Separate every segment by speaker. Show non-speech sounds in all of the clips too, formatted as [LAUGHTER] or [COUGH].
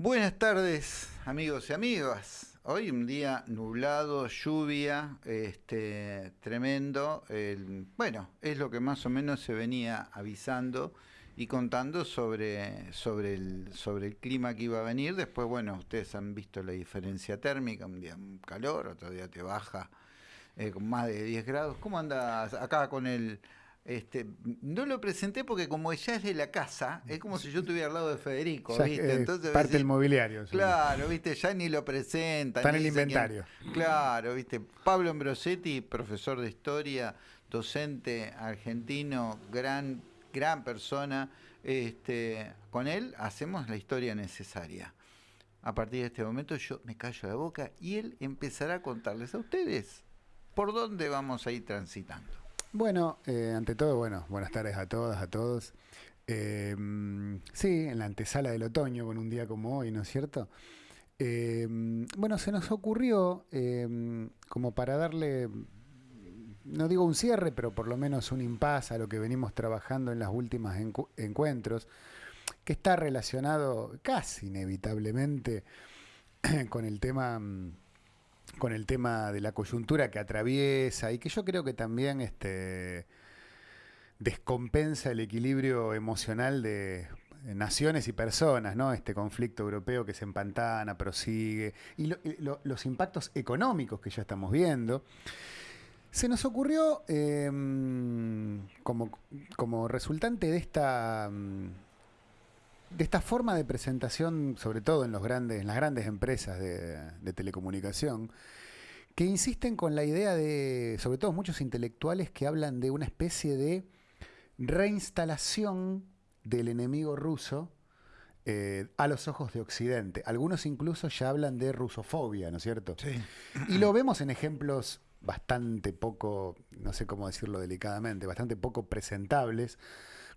Speaker 1: Buenas tardes, amigos y amigas. Hoy un día nublado, lluvia, este, tremendo. Bueno, es lo que más o menos se venía avisando y contando sobre, sobre, el, sobre el clima que iba a venir. Después, bueno, ustedes han visto la diferencia térmica, un día calor, otro día te baja eh, con más de 10 grados. ¿Cómo andas acá con el... Este, no lo presenté porque como ya es de la casa, es como si yo estuviera al lado de Federico, ¿viste? Entonces,
Speaker 2: parte del mobiliario. sí.
Speaker 1: Claro, viste, ya ni lo presentan.
Speaker 2: Está en el
Speaker 1: quién-
Speaker 2: inventario.
Speaker 1: Claro, viste. Pablo Ambrosetti, profesor de historia, docente argentino, gran, gran persona. Este, con él hacemos la historia necesaria. A partir de este momento yo me callo la boca y él empezará a contarles a ustedes por dónde vamos a ir transitando.
Speaker 2: Bueno, eh, ante todo, bueno, buenas tardes a todas, a todos. Mm, sí, en la antesala del otoño, con un día como hoy, ¿no es cierto? Mm, bueno, se nos ocurrió, mm, como para darle, mm, no digo un cierre, pero por lo menos un impas a lo que venimos trabajando en las últimas encu- encuentros, que está relacionado casi inevitablemente [CLEARS THROAT] con el tema... con el tema de la coyuntura que atraviesa y que yo creo que también este, descompensa el equilibrio emocional de naciones y personas, ¿no? Este conflicto europeo que se empantana, prosigue, y, lo- y lo- los impactos económicos que ya estamos viendo. Se nos ocurrió, eh, como, como resultante de esta, mm, de esta forma de presentación, sobre todo en, los grandes, en las grandes empresas de, de telecomunicación, que insisten con la idea de, sobre todo muchos intelectuales que hablan de una especie de reinstalación del enemigo ruso eh, a los ojos de Occidente. Algunos incluso ya hablan de rusofobia, ¿no es cierto?
Speaker 1: Sí.
Speaker 2: Y lo vemos en ejemplos bastante poco, no sé cómo decirlo delicadamente, bastante poco presentables,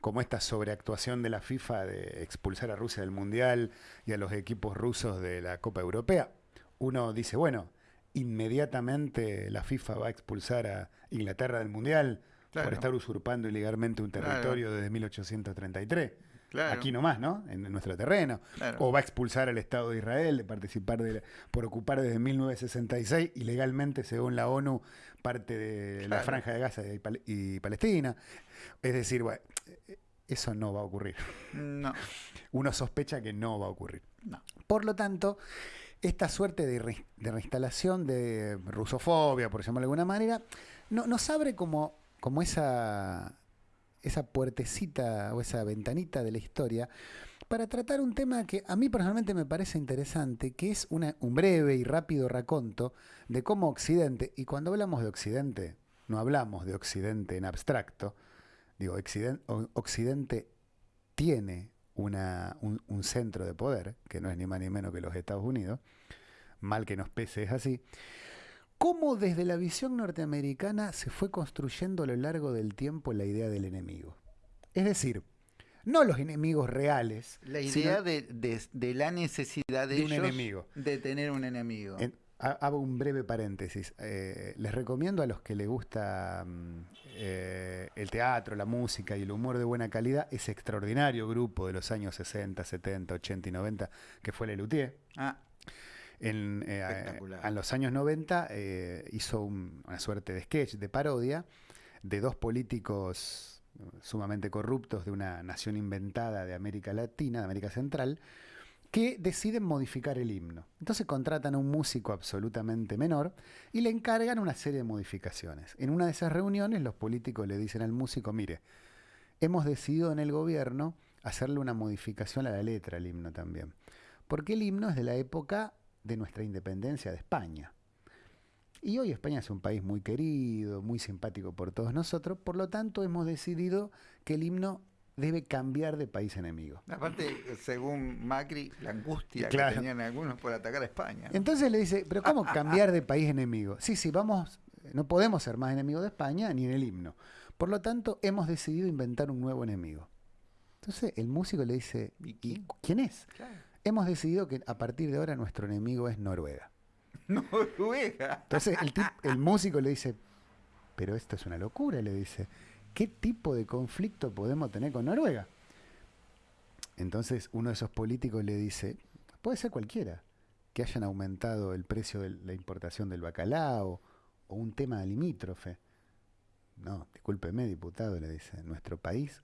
Speaker 2: como esta sobreactuación de la FIFA de expulsar a Rusia del Mundial y a los equipos rusos de la Copa Europea. Uno dice, bueno, inmediatamente la FIFA va a expulsar a Inglaterra del Mundial
Speaker 1: Claro.
Speaker 2: por estar usurpando ilegalmente un
Speaker 1: Claro.
Speaker 2: territorio desde 1833.
Speaker 1: Claro.
Speaker 2: Aquí nomás, ¿no? En nuestro terreno.
Speaker 1: Claro.
Speaker 2: O va a expulsar al Estado de Israel de participar de la- por ocupar desde 1966 ilegalmente, según la ONU, parte de la franja de Gaza y, Pal- y Palestina. Es decir, bueno, eh, eso no va a ocurrir.
Speaker 1: No,
Speaker 2: Uno sospecha que no va a ocurrir.
Speaker 1: no.
Speaker 2: Por lo tanto, esta suerte de, re- de reinstalación de rusofobia, por llamarlo de alguna manera, no- nos abre como, como esa, esa puertecita o esa ventanita de la historia para tratar un tema que a mí personalmente me parece interesante, que es un breve y rápido raconto de cómo Occidente, y cuando hablamos de Occidente, no hablamos de Occidente en abstracto, digo, Occidente tiene una- un, un centro de poder, que no es ni más ni menos que los Estados Unidos, mal que nos pese es así, cómo desde la visión norteamericana se fue construyendo a lo largo del tiempo la idea del enemigo. Es decir, no los enemigos reales,
Speaker 1: La idea de, de- de la necesidad de,
Speaker 2: De un
Speaker 1: ellos
Speaker 2: enemigo.
Speaker 1: de tener un enemigo.
Speaker 2: En- ha- hago un breve paréntesis. Eh, les recomiendo a los que les gusta mm, eh, el teatro, la música y el humor de buena calidad ese extraordinario grupo de los años 60, 70, 80 y 90 que fue Lelutier.
Speaker 1: Ah,
Speaker 2: En, eh, en los años 90 eh, hizo un- una suerte de sketch, de parodia, de dos políticos eh, sumamente corruptos de una nación inventada de América Latina, de América Central, que deciden modificar el himno. Entonces contratan a un músico absolutamente menor y le encargan una serie de modificaciones. En una de esas reuniones los políticos le dicen al músico, mire, hemos decidido en el gobierno hacerle una modificación a la letra del himno también. Porque el himno es de la época de nuestra independencia de España. Y hoy España es un país muy querido, muy simpático por todos nosotros, por lo tanto hemos decidido que el himno debe cambiar de país enemigo.
Speaker 1: aparte, según Macri, la angustia
Speaker 2: Claro.
Speaker 1: que tenían algunos por atacar a España. ¿no?
Speaker 2: Entonces le dice, pero ¿cómo cambiar de país enemigo? Sí, sí, vamos, no podemos ser más enemigos de España ni en el himno. Por lo tanto, hemos decidido inventar un nuevo enemigo. Entonces el músico le dice,
Speaker 1: ¿Y quién
Speaker 2: es?
Speaker 1: Claro.
Speaker 2: Hemos decidido que a partir de ahora nuestro enemigo es Noruega. [LAUGHS]
Speaker 1: Noruega.
Speaker 2: Entonces el, tip- el músico le dice, pero esto es una locura, le dice, ¿qué tipo de conflicto podemos tener con Noruega? Entonces uno de esos políticos le dice, puede ser cualquiera, que hayan aumentado el precio de la importación del bacalao o un tema limítrofe. No, discúlpeme, diputado, le dice, nuestro país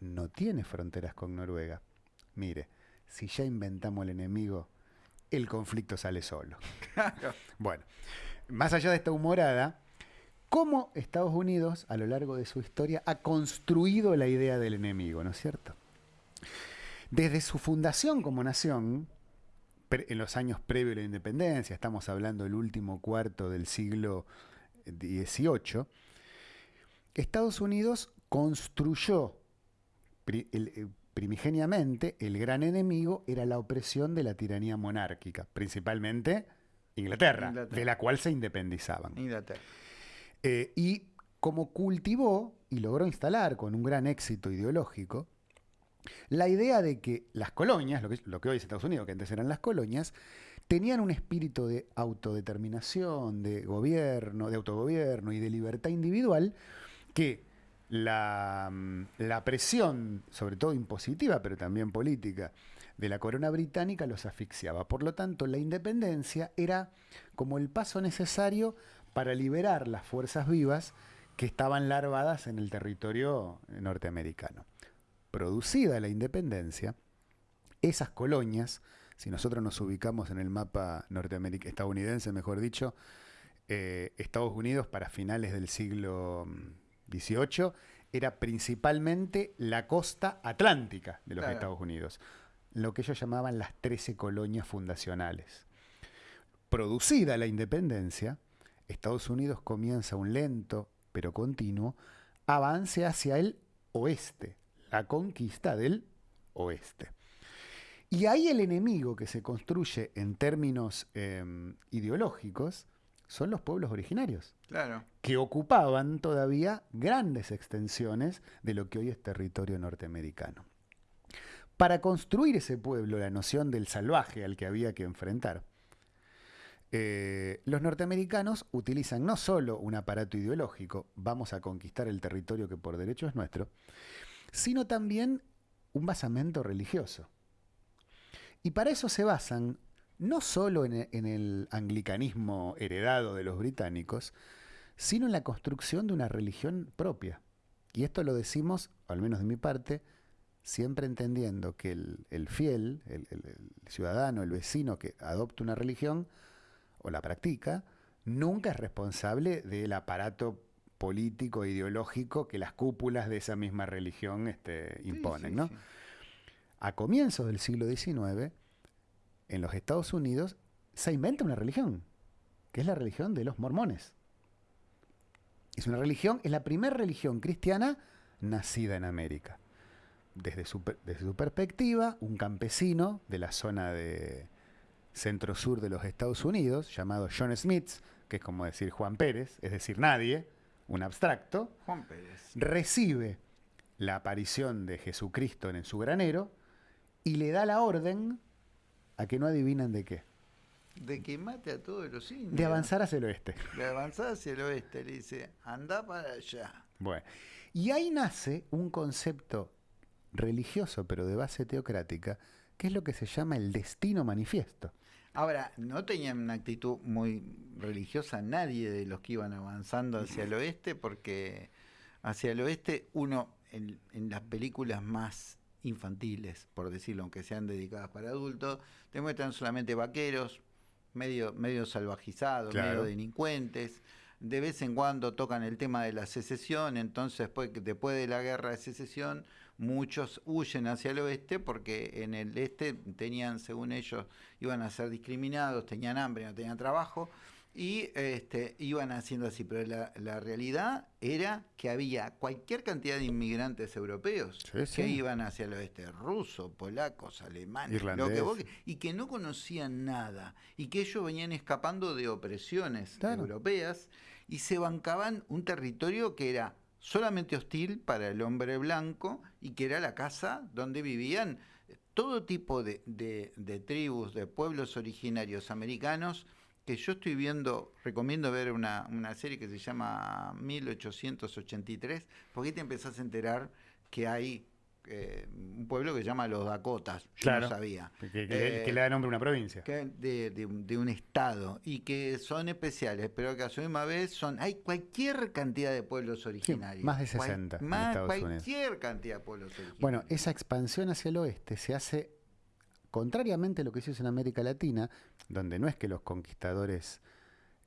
Speaker 2: no tiene fronteras con Noruega. Mire, si ya inventamos el enemigo, el conflicto sale solo. [LAUGHS] bueno, más allá de esta humorada, ¿cómo Estados Unidos a lo largo de su historia ha construido la idea del enemigo, ¿no es cierto? Desde su fundación como nación, en los años previos a la independencia, estamos hablando del último cuarto del siglo XVIII, Estados Unidos construyó eh, primigeniamente el gran enemigo era la opresión de la tiranía monárquica, principalmente Inglaterra, de la cual se independizaban.
Speaker 1: Inglaterra.
Speaker 2: Eh, y como cultivó y logró instalar con un gran éxito ideológico la idea de que las colonias, lo que, lo que hoy es Estados Unidos, que antes eran las colonias, tenían un espíritu de autodeterminación, de gobierno, de autogobierno y de libertad individual que Mm, la, presión, sobre todo impositiva, pero también política, de la corona británica los asfixiaba. Por lo tanto, la independencia era como el paso necesario para liberar las fuerzas vivas que estaban larvadas en el territorio norteamericano. Producida la independencia, esas colonias, si nosotros nos ubicamos en el mapa estadounidense, mejor dicho, eh, Estados Unidos para finales del siglo 18 era principalmente la costa atlántica de los Estados Unidos, lo que ellos llamaban las 13 colonias fundacionales. Producida la independencia, Estados Unidos comienza un lento pero continuo avance hacia el oeste, la conquista del oeste. Y ahí el enemigo que se construye en términos em, ideológicos son los pueblos originarios.
Speaker 1: Claro.
Speaker 2: Que ocupaban todavía grandes extensiones de lo que hoy es territorio norteamericano. Para construir ese pueblo, la noción del salvaje al que había que enfrentar, eh, los norteamericanos utilizan no solo un aparato ideológico, vamos a conquistar el territorio que por derecho es nuestro, sino también un basamento religioso. Y para eso se basan no solo en, el anglicanismo heredado de los británicos, sino en la construcción de una religión propia. Y esto lo decimos, al menos de mi parte, siempre entendiendo que el, fiel, el, ciudadano, el vecino que adopta una religión o la practica, nunca es responsable del aparato político e ideológico que las cúpulas de esa misma religión este, imponen. ¿no? A comienzos del siglo XIX, en los Estados Unidos se inventa una religión, que es la religión de los mormones. Es una religión, es la primera religión cristiana nacida en América. Desde su, desde su perspectiva, un campesino de la zona de centro-sur de los Estados Unidos, llamado John Smith, que es como decir Juan Pérez, es decir, nadie, un abstracto,
Speaker 1: Juan Pérez.
Speaker 2: recibe la aparición de Jesucristo en su granero y le da la orden a que no adivinan de qué.
Speaker 1: De que mate a todos los indios.
Speaker 2: De avanzar hacia el oeste.
Speaker 1: De avanzar hacia el oeste. Le dice, anda para allá.
Speaker 2: Bueno. Y ahí nace un concepto religioso, pero de base teocrática, que es lo que se llama el destino manifiesto.
Speaker 1: Ahora, no tenían una actitud muy religiosa nadie de los que iban avanzando hacia el oeste, porque hacia el oeste uno, en, en las películas más infantiles, por decirlo, aunque sean dedicadas para adultos, demuestran solamente vaqueros, medio, medio salvajizados, medio delincuentes. De vez en cuando tocan el tema de la secesión, entonces después, después de la guerra de secesión, muchos huyen hacia el oeste porque en el este tenían, según ellos, iban a ser discriminados, tenían hambre, no tenían trabajo, y este, iban haciendo así, pero la, realidad era que había cualquier cantidad de inmigrantes europeos que iban hacia el oeste, rusos, polacos, alemanes, lo que y que no conocían nada, y que ellos venían escapando de opresiones europeas y se bancaban un territorio que era solamente hostil para el hombre blanco y que era la casa donde vivían todo tipo de, de tribus, de pueblos originarios americanos, que yo estoy viendo, recomiendo ver una, serie que se llama 1883, porque ahí te empezás a enterar que hay eh, un pueblo que se llama los Dakotas, yo
Speaker 2: Claro.
Speaker 1: no sabía.
Speaker 2: Que, que- que-
Speaker 1: Eh,
Speaker 2: que le da nombre a una provincia.
Speaker 1: que de, de un- de un estado y que son especiales, pero que a su misma vez son. Hay cualquier cantidad de pueblos originarios.
Speaker 2: más de
Speaker 1: Cual-
Speaker 2: 60 en
Speaker 1: más
Speaker 2: Estados Unidos.
Speaker 1: cualquier cantidad de pueblos originarios.
Speaker 2: Bueno, esa expansión hacia el oeste se hace contrariamente a lo que se hizo en América Latina, donde no es que los conquistadores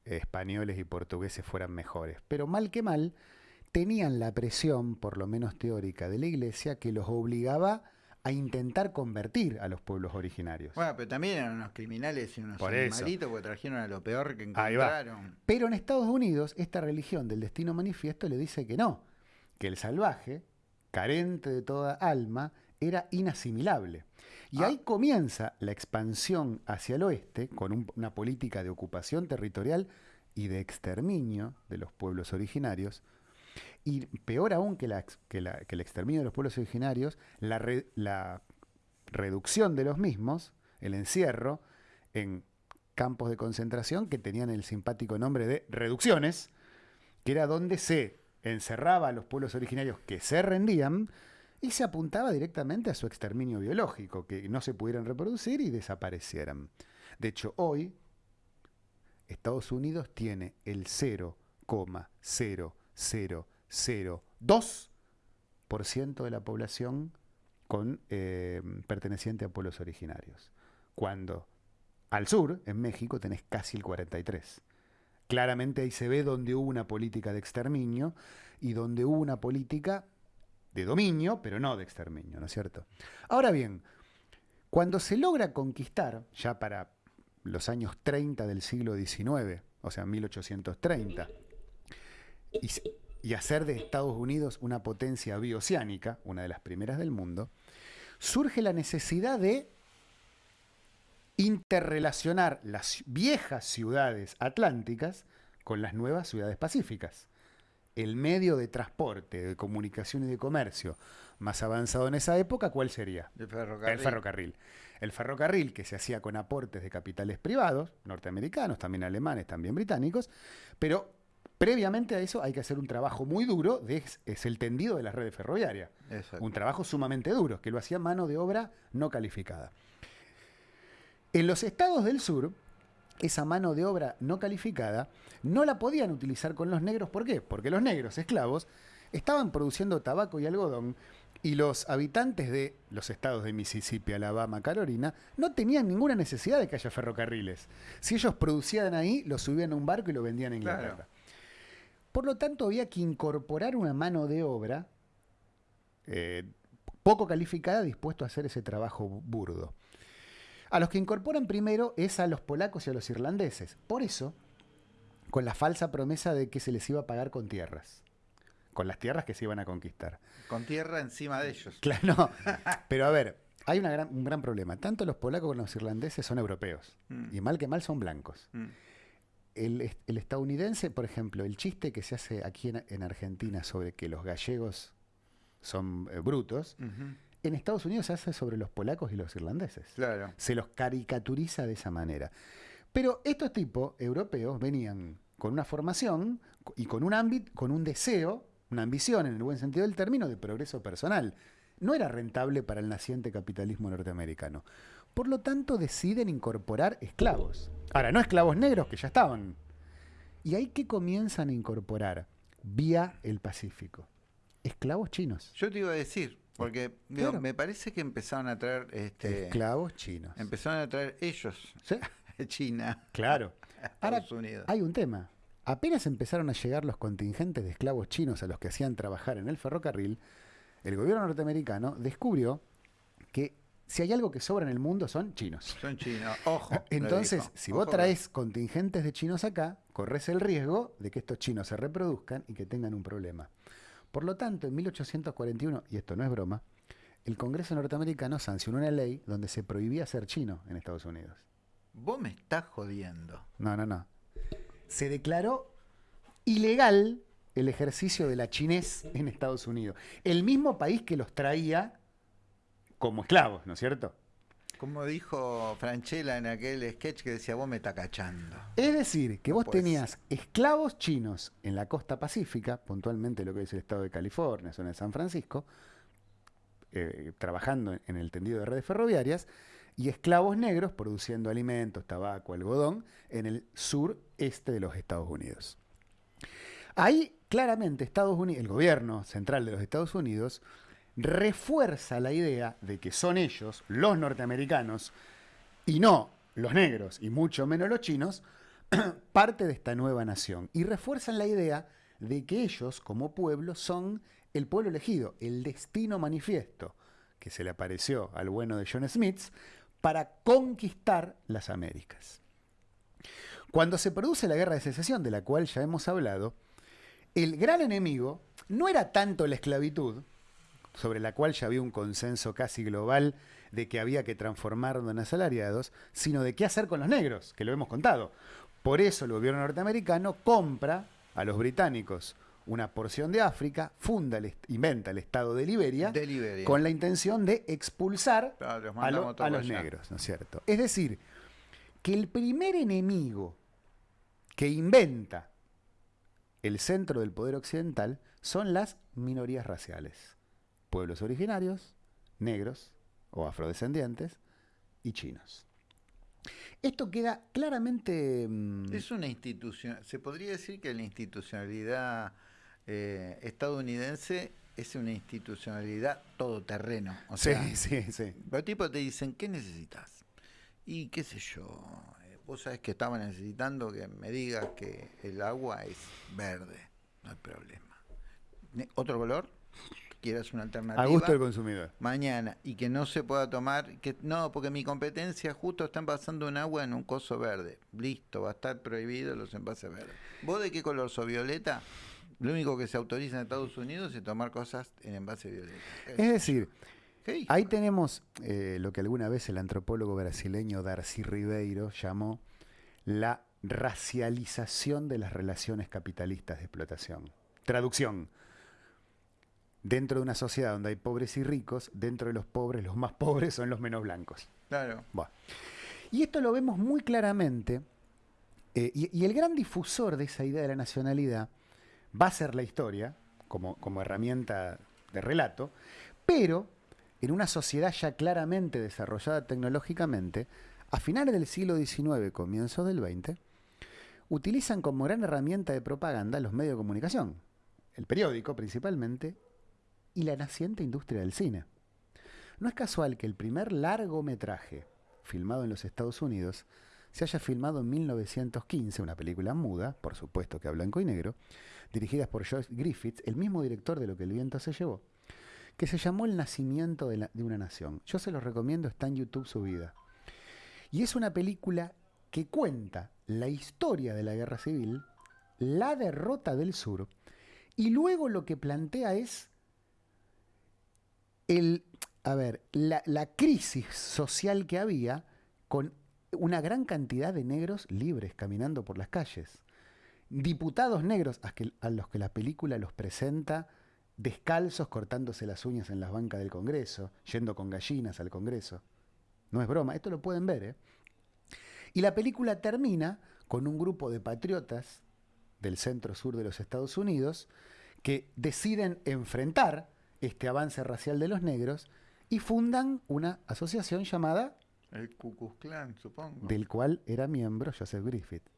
Speaker 2: eh, españoles y portugueses fueran mejores, pero mal que mal, tenían la presión, por lo menos teórica, de la iglesia que los obligaba a intentar convertir a los pueblos originarios.
Speaker 1: Bueno, pero también eran unos criminales y unos
Speaker 2: Por
Speaker 1: animalitos porque trajeron a lo peor que encontraron.
Speaker 2: Pero en Estados Unidos, esta religión del destino manifiesto le dice que no, que el salvaje, carente de toda alma, era inasimilable. Y
Speaker 1: Ah.
Speaker 2: ahí comienza la expansión hacia el oeste, con un- una política de ocupación territorial y de exterminio de los pueblos originarios. Y peor aún que, la que la- que el exterminio de los pueblos originarios, la, re- la reducción de los mismos, el encierro, en campos de concentración que tenían el simpático nombre de reducciones, que era donde se encerraba a los pueblos originarios que se rendían y se apuntaba directamente a su exterminio biológico, que no se pudieran reproducir y desaparecieran. De hecho, hoy Estados Unidos tiene el 0,0002% de la población con, eh, perteneciente a pueblos originarios. Cuando al sur, en México, tenés casi el 43. Claramente ahí se ve donde hubo una política de exterminio y donde hubo una política de dominio, pero no de exterminio, ¿no es cierto? Ahora bien, cuando se logra conquistar, ya para los años 30 del siglo XIX, o sea, 1830, y, y hacer de Estados Unidos una potencia bioceánica, una de las primeras del mundo, surge la necesidad de interrelacionar las viejas ciudades atlánticas con las nuevas ciudades pacíficas. El medio de transporte, de comunicación y de comercio más avanzado en esa época, ¿cuál sería?
Speaker 1: El ferrocarril.
Speaker 2: El ferrocarril. El ferrocarril que se hacía con aportes de capitales privados, norteamericanos, también alemanes, también británicos, pero previamente a eso hay que hacer un trabajo muy duro, de, es el tendido de la red ferroviaria.
Speaker 1: Exacto.
Speaker 2: Un trabajo sumamente duro, que lo hacía mano de obra no calificada. En los estados del sur, esa mano de obra no calificada no la podían utilizar con los negros. ¿Por qué? Porque los negros esclavos estaban produciendo tabaco y algodón y los habitantes de los estados de Mississippi, Alabama, Carolina no tenían ninguna necesidad de que haya ferrocarriles. Si ellos producían ahí, lo subían a un barco y lo vendían a Inglaterra.
Speaker 1: Claro.
Speaker 2: Por lo tanto, había que incorporar una mano de obra eh, poco calificada dispuesto a hacer ese trabajo burdo. A los que incorporan primero es a los polacos y a los irlandeses. Por eso, con la falsa promesa de que se les iba a pagar con tierras. Con las tierras que se iban a conquistar.
Speaker 1: Con tierra encima de ellos.
Speaker 2: Claro, no. [LAUGHS] Pero a ver, hay una gran- un gran problema. Tanto los polacos como los irlandeses son europeos.
Speaker 1: Mm.
Speaker 2: Y mal que mal son blancos.
Speaker 1: Mm.
Speaker 2: El, est- el estadounidense, por ejemplo, el chiste que se hace aquí en, en Argentina sobre que los gallegos son eh, brutos. En Estados Unidos se hace sobre los polacos y los irlandeses.
Speaker 1: Claro.
Speaker 2: Se los caricaturiza de esa manera. Pero estos tipos europeos venían con una formación y con un ámbito, con un deseo, una ambición en el buen sentido del término de progreso personal. No era rentable para el naciente capitalismo norteamericano. Por lo tanto, deciden incorporar esclavos. Ahora, no esclavos negros que ya estaban. Y ahí que comienzan a incorporar vía el Pacífico. Esclavos chinos.
Speaker 1: Yo te iba a decir, porque digo,
Speaker 2: Claro.
Speaker 1: me parece que empezaron a traer, este,
Speaker 2: Esclavos chinos.
Speaker 1: empezaron a traer ellos,
Speaker 2: ¿Sí? [LAUGHS]
Speaker 1: China,
Speaker 2: Claro. [LAUGHS] Ahora,
Speaker 1: Estados Unidos.
Speaker 2: Hay un tema. Apenas empezaron a llegar los contingentes de esclavos chinos a los que hacían trabajar en el ferrocarril, el gobierno norteamericano descubrió que si hay algo que sobra en el mundo son chinos.
Speaker 1: Son chinos. Ojo. [LAUGHS]
Speaker 2: Entonces, si
Speaker 1: Ojo
Speaker 2: vos traes contingentes de chinos acá, corres el riesgo de que estos chinos se reproduzcan y que tengan un problema. Por lo tanto, en 1841, y esto no es broma, el Congreso norteamericano sancionó una ley donde se prohibía ser chino en Estados Unidos.
Speaker 1: Vos me estás jodiendo.
Speaker 2: No, no, no. Se declaró ilegal el ejercicio de la chinés en Estados Unidos. El mismo país que los traía como esclavos, ¿no es cierto?
Speaker 1: Como dijo Franchella en aquel sketch que decía, vos me estás cachando.
Speaker 2: Es decir, que vos tenías esclavos chinos en la costa pacífica, puntualmente lo que es el estado de California, zona de San Francisco, eh, trabajando en el tendido de redes ferroviarias y esclavos negros produciendo alimentos, tabaco, algodón en el sureste de los Estados Unidos. Ahí claramente Estados Unidos, el gobierno central de los Estados Unidos refuerza la idea de que son ellos, los norteamericanos, y no los negros, y mucho menos los chinos, [CLEARS THROAT] parte de esta nueva nación. Y refuerzan la idea de que ellos, como pueblo, son el pueblo elegido, el destino manifiesto, que se le apareció al bueno de John Smith, para conquistar las Américas. Cuando se produce la guerra de secesión, de la cual ya hemos hablado, el gran enemigo no era tanto la esclavitud, sobre la cual ya había un consenso casi global de que había que transformarlo en asalariados, sino de qué hacer con los negros, que lo hemos contado. Por eso el gobierno norteamericano compra a los británicos una porción de África, funda, inventa el Estado de Liberia, con la intención de expulsar a, los negros, ¿no es cierto? Es decir, que el primer enemigo que inventa el centro del poder occidental son las minorías raciales, pueblos originarios, negros o afrodescendientes y chinos. Esto queda claramente...
Speaker 1: Mm, es una institución, se podría decir que la institucionalidad eh, estadounidense es una institucionalidad todoterreno. O
Speaker 2: sí, [LAUGHS] sí, sí.
Speaker 1: Los tipos te dicen, ¿qué necesitas? Y qué sé yo, eh, vos sabés que estaba necesitando que me digas que el agua es verde, no hay problema. ¿Otro color? Quieras una alternativa.
Speaker 2: A gusto del consumidor.
Speaker 1: Mañana. Y que no se pueda tomar, que no, porque mi competencia justo están pasando un agua en un coso verde. Listo, va a estar prohibido los envases verdes. ¿Vos de qué color sos violeta? Lo único que se autoriza en Estados Unidos es tomar cosas en envase violeta.
Speaker 2: Es decir, ahí tenemos eh, lo que alguna vez el antropólogo brasileño Darcy Ribeiro llamó la racialización de las relaciones capitalistas de explotación. Traducción. Dentro de una sociedad donde hay pobres y ricos, dentro de los pobres, los más [LAUGHS] pobres son los menos blancos.
Speaker 1: Claro.
Speaker 2: Y esto lo vemos muy claramente, eh, y el gran difusor de esa idea de la nacionalidad va a ser la historia como, como herramienta de relato, pero en una sociedad ya claramente desarrollada tecnológicamente, a finales del siglo XIX, comienzos del XX, utilizan como gran herramienta de propaganda los medios de comunicación, el periódico principalmente, y la naciente industria del cine. No es casual que el primer largometraje filmado en los Estados Unidos se haya filmado en 1915, una película muda, por supuesto que a blanco y negro, dirigidas por Joyce Griffiths, el mismo director de Lo que el viento se llevó, que se llamó El nacimiento de, una nación. Yo se los recomiendo, está en YouTube subida. Y es una película que cuenta la historia de la guerra civil, la derrota del sur, y luego lo que plantea es el, a ver, la, crisis social que había con una gran cantidad de negros libres caminando por las calles diputados negros a, los que la película los presenta descalzos cortándose las uñas en las bancas del Congreso, yendo con gallinas al Congreso. No es broma, esto lo pueden ver. ¿eh? Y la película termina con un grupo de patriotas del centro sur de los Estados Unidos que deciden enfrentar este avance racial de los negros y fundan una asociación llamada...
Speaker 1: El Ku Klux Klan, supongo.
Speaker 2: Del cual era miembro Joseph Griffith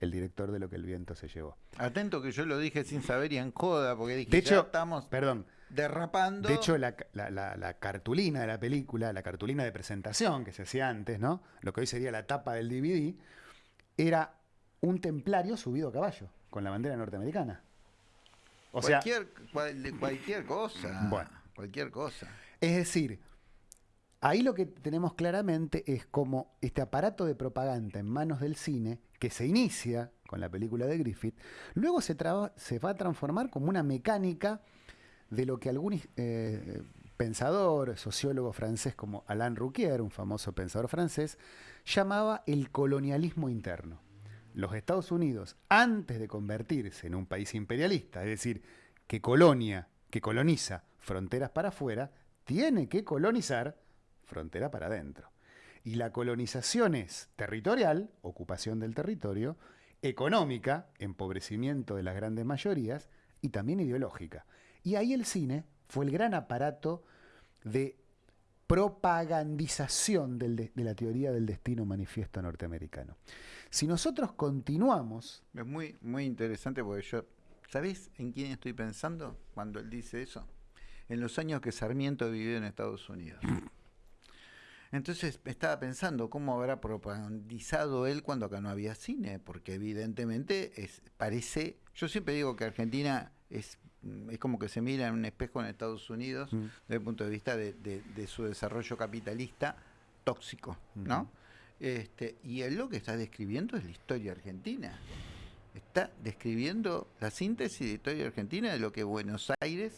Speaker 2: el director de Lo que el viento se llevó.
Speaker 1: Atento que yo lo dije sin saber y en coda, porque dije,
Speaker 2: de hecho,
Speaker 1: estamos
Speaker 2: perdón,
Speaker 1: derrapando.
Speaker 2: De hecho, la, cartulina de la película, la cartulina de presentación que se hacía antes, ¿no? Lo que hoy sería la tapa del DVD, era un templario subido a caballo, con la bandera norteamericana.
Speaker 1: O cualquier, sea, cualquier cosa. Bueno. Cualquier cosa.
Speaker 2: Es decir, ahí lo que tenemos claramente es como este aparato de propaganda en manos del cine que se inicia con la película de Griffith, luego se, se va a transformar como una mecánica de lo que algún eh, pensador, sociólogo francés como Alain Rouquier, un famoso pensador francés, llamaba el colonialismo interno. Los Estados Unidos, antes de convertirse en un país imperialista, es decir, que colonia, que coloniza fronteras para afuera, tiene que colonizar frontera para adentro. Y la colonización es territorial, ocupación del territorio, económica, empobrecimiento de las grandes mayorías, y también ideológica. Y ahí el cine fue el gran aparato de propagandización del de, de la teoría del destino manifiesto norteamericano. Si nosotros continuamos...
Speaker 1: Es muy, muy interesante porque yo, ¿sabés en quién estoy pensando cuando él dice eso? En los años que Sarmiento vivió en Estados Unidos. [LAUGHS] Entonces estaba pensando cómo habrá propagandizado él cuando acá no había cine, porque evidentemente es, parece, yo siempre digo que Argentina es, es como que se mira en un espejo en Estados Unidos
Speaker 2: Mm.
Speaker 1: desde el punto de vista de, de- de su desarrollo capitalista tóxico, ¿no?
Speaker 2: Ujú.
Speaker 1: Este, y él lo que está describiendo es la historia argentina. Está describiendo la síntesis de la historia argentina de lo que Buenos Aires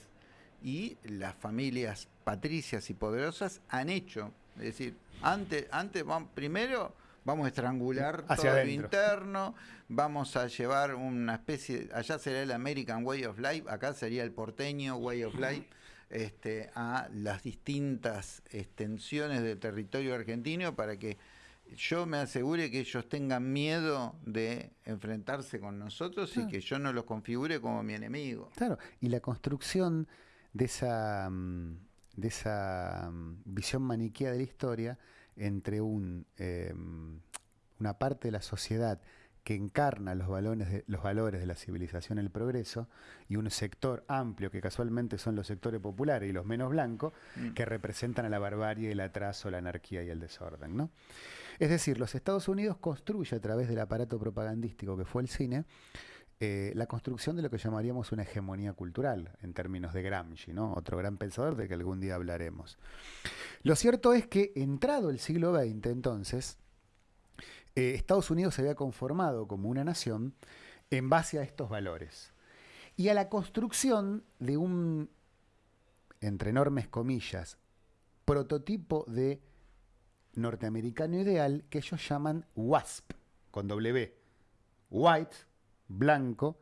Speaker 1: y las familias patricias y poderosas han hecho. Es decir, antes, antes vam- primero vamos a estrangular
Speaker 2: Hacia
Speaker 1: todo
Speaker 2: adentro.
Speaker 1: lo interno, vamos a llevar una especie, allá será el American Way of Life, acá sería el porteño Way of Life, este, a las distintas extensiones del territorio argentino para que yo me asegure que ellos tengan miedo de enfrentarse con nosotros y
Speaker 2: Claro.
Speaker 1: que yo no los configure como mi enemigo.
Speaker 2: Claro, y la construcción de esa, mm, de esa mm, visión maniquea de la historia entre un, eh, mm, una parte de la sociedad que encarna los valores, de, los valores de la civilización y el progreso, y un sector amplio, que casualmente son los sectores populares y los menos blancos,
Speaker 1: Mm.
Speaker 2: que representan a la barbarie, el atraso, la anarquía y el desorden. ¿no? Es decir, los Estados Unidos construye a través del aparato propagandístico que fue el cine, eh, la construcción de lo que llamaríamos una hegemonía cultural, en términos de Gramsci, ¿no? otro gran pensador del que algún día hablaremos. Lo cierto es que, entrado el siglo XX, entonces, eh, Estados Unidos se había conformado como una nación en base a estos valores y a la construcción de un, entre enormes comillas, prototipo de norteamericano ideal que ellos llaman WASP, con W. White, blanco,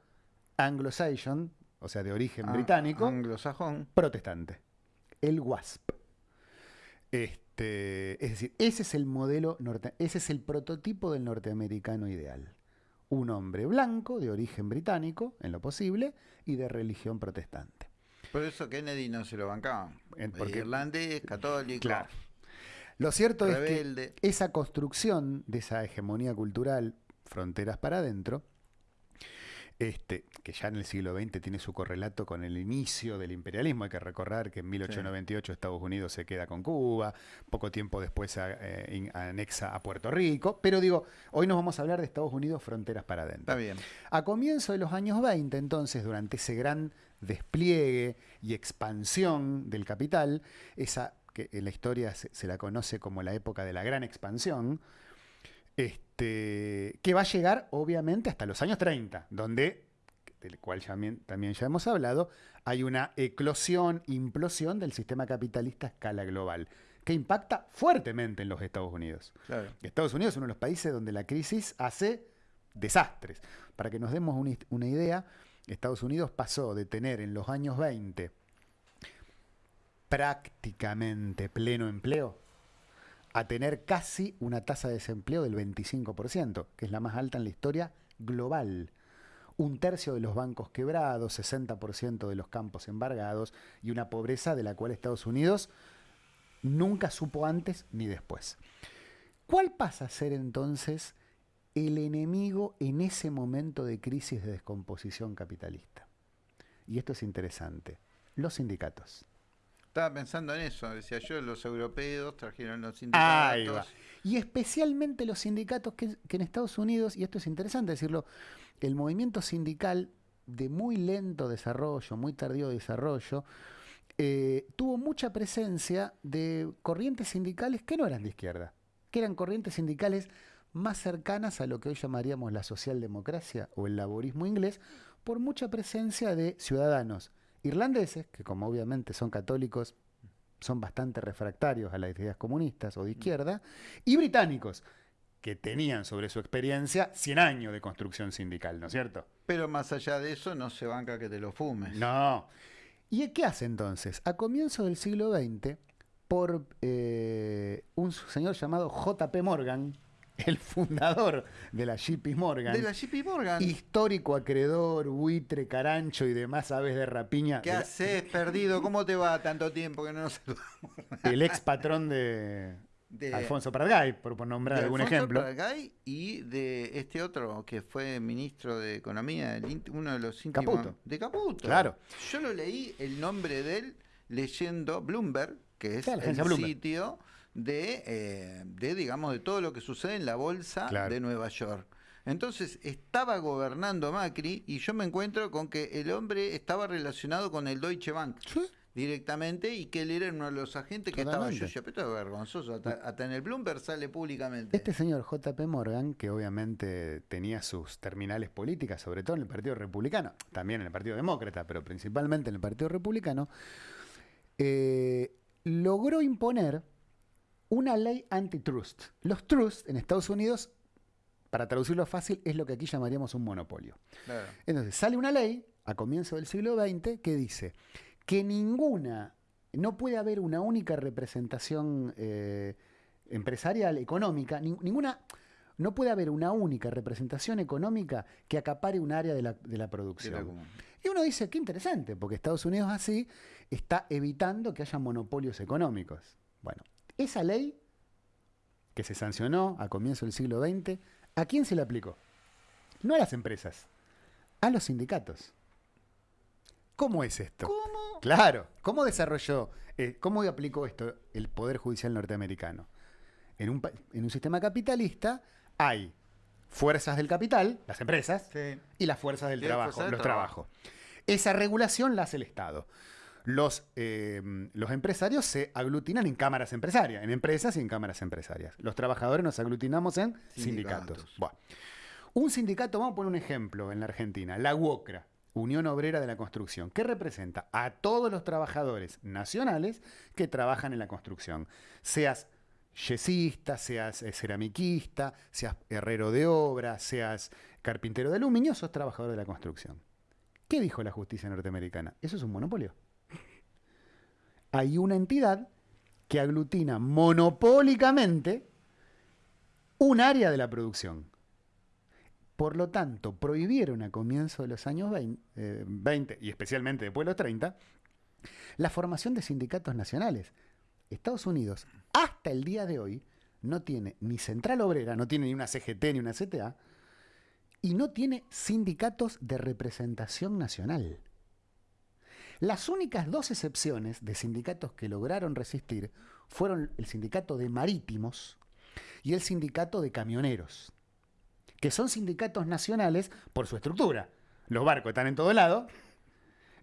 Speaker 2: Anglo-Saxon, o sea, de origen
Speaker 1: Ah,
Speaker 2: británico,
Speaker 1: Anglosajón.
Speaker 2: protestante. El WASP. Este, es decir, ese es el modelo, norte, ese es el prototipo del norteamericano ideal. Un hombre blanco, de origen británico, en lo posible, y de religión protestante.
Speaker 1: Por eso Kennedy no se lo bancaba.
Speaker 2: Porque-
Speaker 1: Irlandés, católico,
Speaker 2: Claro. Lo cierto es que esa construcción de esa hegemonía cultural, fronteras para adentro, este, que ya en el siglo XX tiene su correlato con el inicio del imperialismo. Hay que recordar que en 1898 Estados Unidos se queda con Cuba, poco tiempo después a- eh, in- anexa a Puerto Rico, pero digo, hoy nos vamos a hablar de Estados Unidos fronteras para adentro.
Speaker 1: Está bien.
Speaker 2: A comienzos de los años 20, entonces, durante ese gran despliegue y expansión del capital, esa que en la historia se, se la conoce como la época de la gran expansión, este, que va a llegar obviamente hasta los años 30, donde, del cual ya también ya hemos hablado, hay una eclosión, implosión del sistema capitalista a escala global, que impacta fuertemente en los Estados Unidos.
Speaker 1: Claro.
Speaker 2: Estados Unidos es uno de los países donde la crisis hace desastres. Para que nos demos una idea, Estados Unidos pasó de tener en los años 20 prácticamente pleno empleo a tener casi una tasa de desempleo del 25%, que es la más alta en la historia global. Un tercio de los bancos quebrados, 60% de los campos embargados y una pobreza de la cual Estados Unidos nunca supo antes ni después. ¿Cuál pasa a ser entonces el enemigo en ese momento de crisis de descomposición capitalista? Y esto es interesante. Los sindicatos.
Speaker 1: Estaba pensando en eso. Decía yo, los europeos trajeron los
Speaker 2: Ahí
Speaker 1: sindicatos.
Speaker 2: va. Y especialmente los sindicatos que, que en Estados Unidos, y esto es interesante decirlo, el movimiento sindical de muy lento desarrollo, muy tardío desarrollo, eh, tuvo mucha presencia de corrientes sindicales que no eran de izquierda, que eran corrientes sindicales más cercanas a lo que hoy llamaríamos la socialdemocracia o el laborismo inglés, por mucha presencia de ciudadanos irlandeses, que como obviamente son católicos, son bastante refractarios a las ideas comunistas o de izquierda, y británicos, que tenían sobre su experiencia 100 años de construcción sindical, ¿no es cierto?
Speaker 1: Pero más allá de eso, no se banca que te lo fumes.
Speaker 2: No. ¿Y qué hace entonces? A comienzos del siglo XX, por eh, un señor llamado J.P. Morgan, [LAUGHS] el fundador de la JP Morgan.
Speaker 1: De la JP Morgan.
Speaker 2: Histórico acreedor, buitre, carancho y demás aves de rapiña.
Speaker 1: ¿Qué haces, perdido? ¿Cómo te va tanto tiempo que no nos saludamos?
Speaker 2: El ex patrón de, Alfonso Pradgay, por, nombrar algún
Speaker 1: Alfonso
Speaker 2: ejemplo.
Speaker 1: Pradgay y de este otro que fue ministro de Economía, uno de los íntimos.
Speaker 2: Caputo.
Speaker 1: De Caputo.
Speaker 2: Claro.
Speaker 1: Yo lo leí el nombre de él leyendo Bloomberg, que es
Speaker 2: Claro,
Speaker 1: el
Speaker 2: Bloomberg.
Speaker 1: sitio de, eh, de, digamos, de todo lo que sucede en la bolsa
Speaker 2: Claro.
Speaker 1: de Nueva York. Entonces estaba gobernando Macri y yo me encuentro con que el hombre estaba relacionado con el Deutsche Bank
Speaker 2: Sí.
Speaker 1: directamente y que él era uno de los agentes que estaba. Yo pero esto es vergonzoso. Hasta, hasta en el Bloomberg sale públicamente.
Speaker 2: Este señor JP Morgan, que obviamente tenía sus terminales políticas, sobre todo en el Partido Republicano, también en el Partido Demócrata, pero principalmente en el Partido Republicano, eh, logró imponer una ley antitrust. Los trusts en Estados Unidos, para traducirlo fácil, es lo que aquí llamaríamos un monopolio.
Speaker 1: Claro.
Speaker 2: Entonces, sale una ley a comienzo del siglo XX que dice que ninguna, no puede haber una única representación eh, empresarial, económica, nin- ninguna, no puede haber una única representación económica que acapare un área de la, de la producción. Y uno dice, qué interesante, porque Estados Unidos así está evitando que haya monopolios económicos. Bueno, esa ley que se sancionó a comienzo del siglo XX, ¿a quién se le aplicó? No a las empresas, a los sindicatos. ¿Cómo es esto?
Speaker 1: ¿Cómo?
Speaker 2: Claro, ¿cómo desarrolló, eh, cómo aplicó esto el Poder Judicial norteamericano? En un, en un sistema capitalista hay fuerzas del capital, las empresas,
Speaker 1: Sí.
Speaker 2: y las fuerzas del
Speaker 1: Y
Speaker 2: trabajo,
Speaker 1: del
Speaker 2: los
Speaker 1: trabajo.
Speaker 2: trabajos. Esa regulación la hace el Estado. Los, eh, los empresarios se aglutinan en cámaras empresarias, en empresas y en cámaras empresarias. Los trabajadores nos aglutinamos en sindicatos. Un sindicato, vamos a poner un ejemplo en la Argentina, la UOCRA, Unión Obrera de la Construcción, que representa a todos los trabajadores nacionales que trabajan en la construcción. Seas yesista, seas eh, ceramiquista, seas herrero de obra, seas carpintero de aluminio, sos trabajador de la construcción. ¿Qué dijo la justicia norteamericana? Eso es un monopolio. Hay una entidad que aglutina monopólicamente un área de la producción. Por lo tanto, prohibieron a comienzos de los años 20, eh, 20, y especialmente después de los 30 la formación de sindicatos nacionales. Estados Unidos, hasta el día de hoy, no tiene ni central obrera, no tiene ni una CGT ni una CTA, y no tiene sindicatos de representación nacional. Las únicas dos excepciones de sindicatos que lograron resistir fueron el sindicato de marítimos y el sindicato de camioneros, que son sindicatos nacionales por su estructura. Los barcos están en todo lado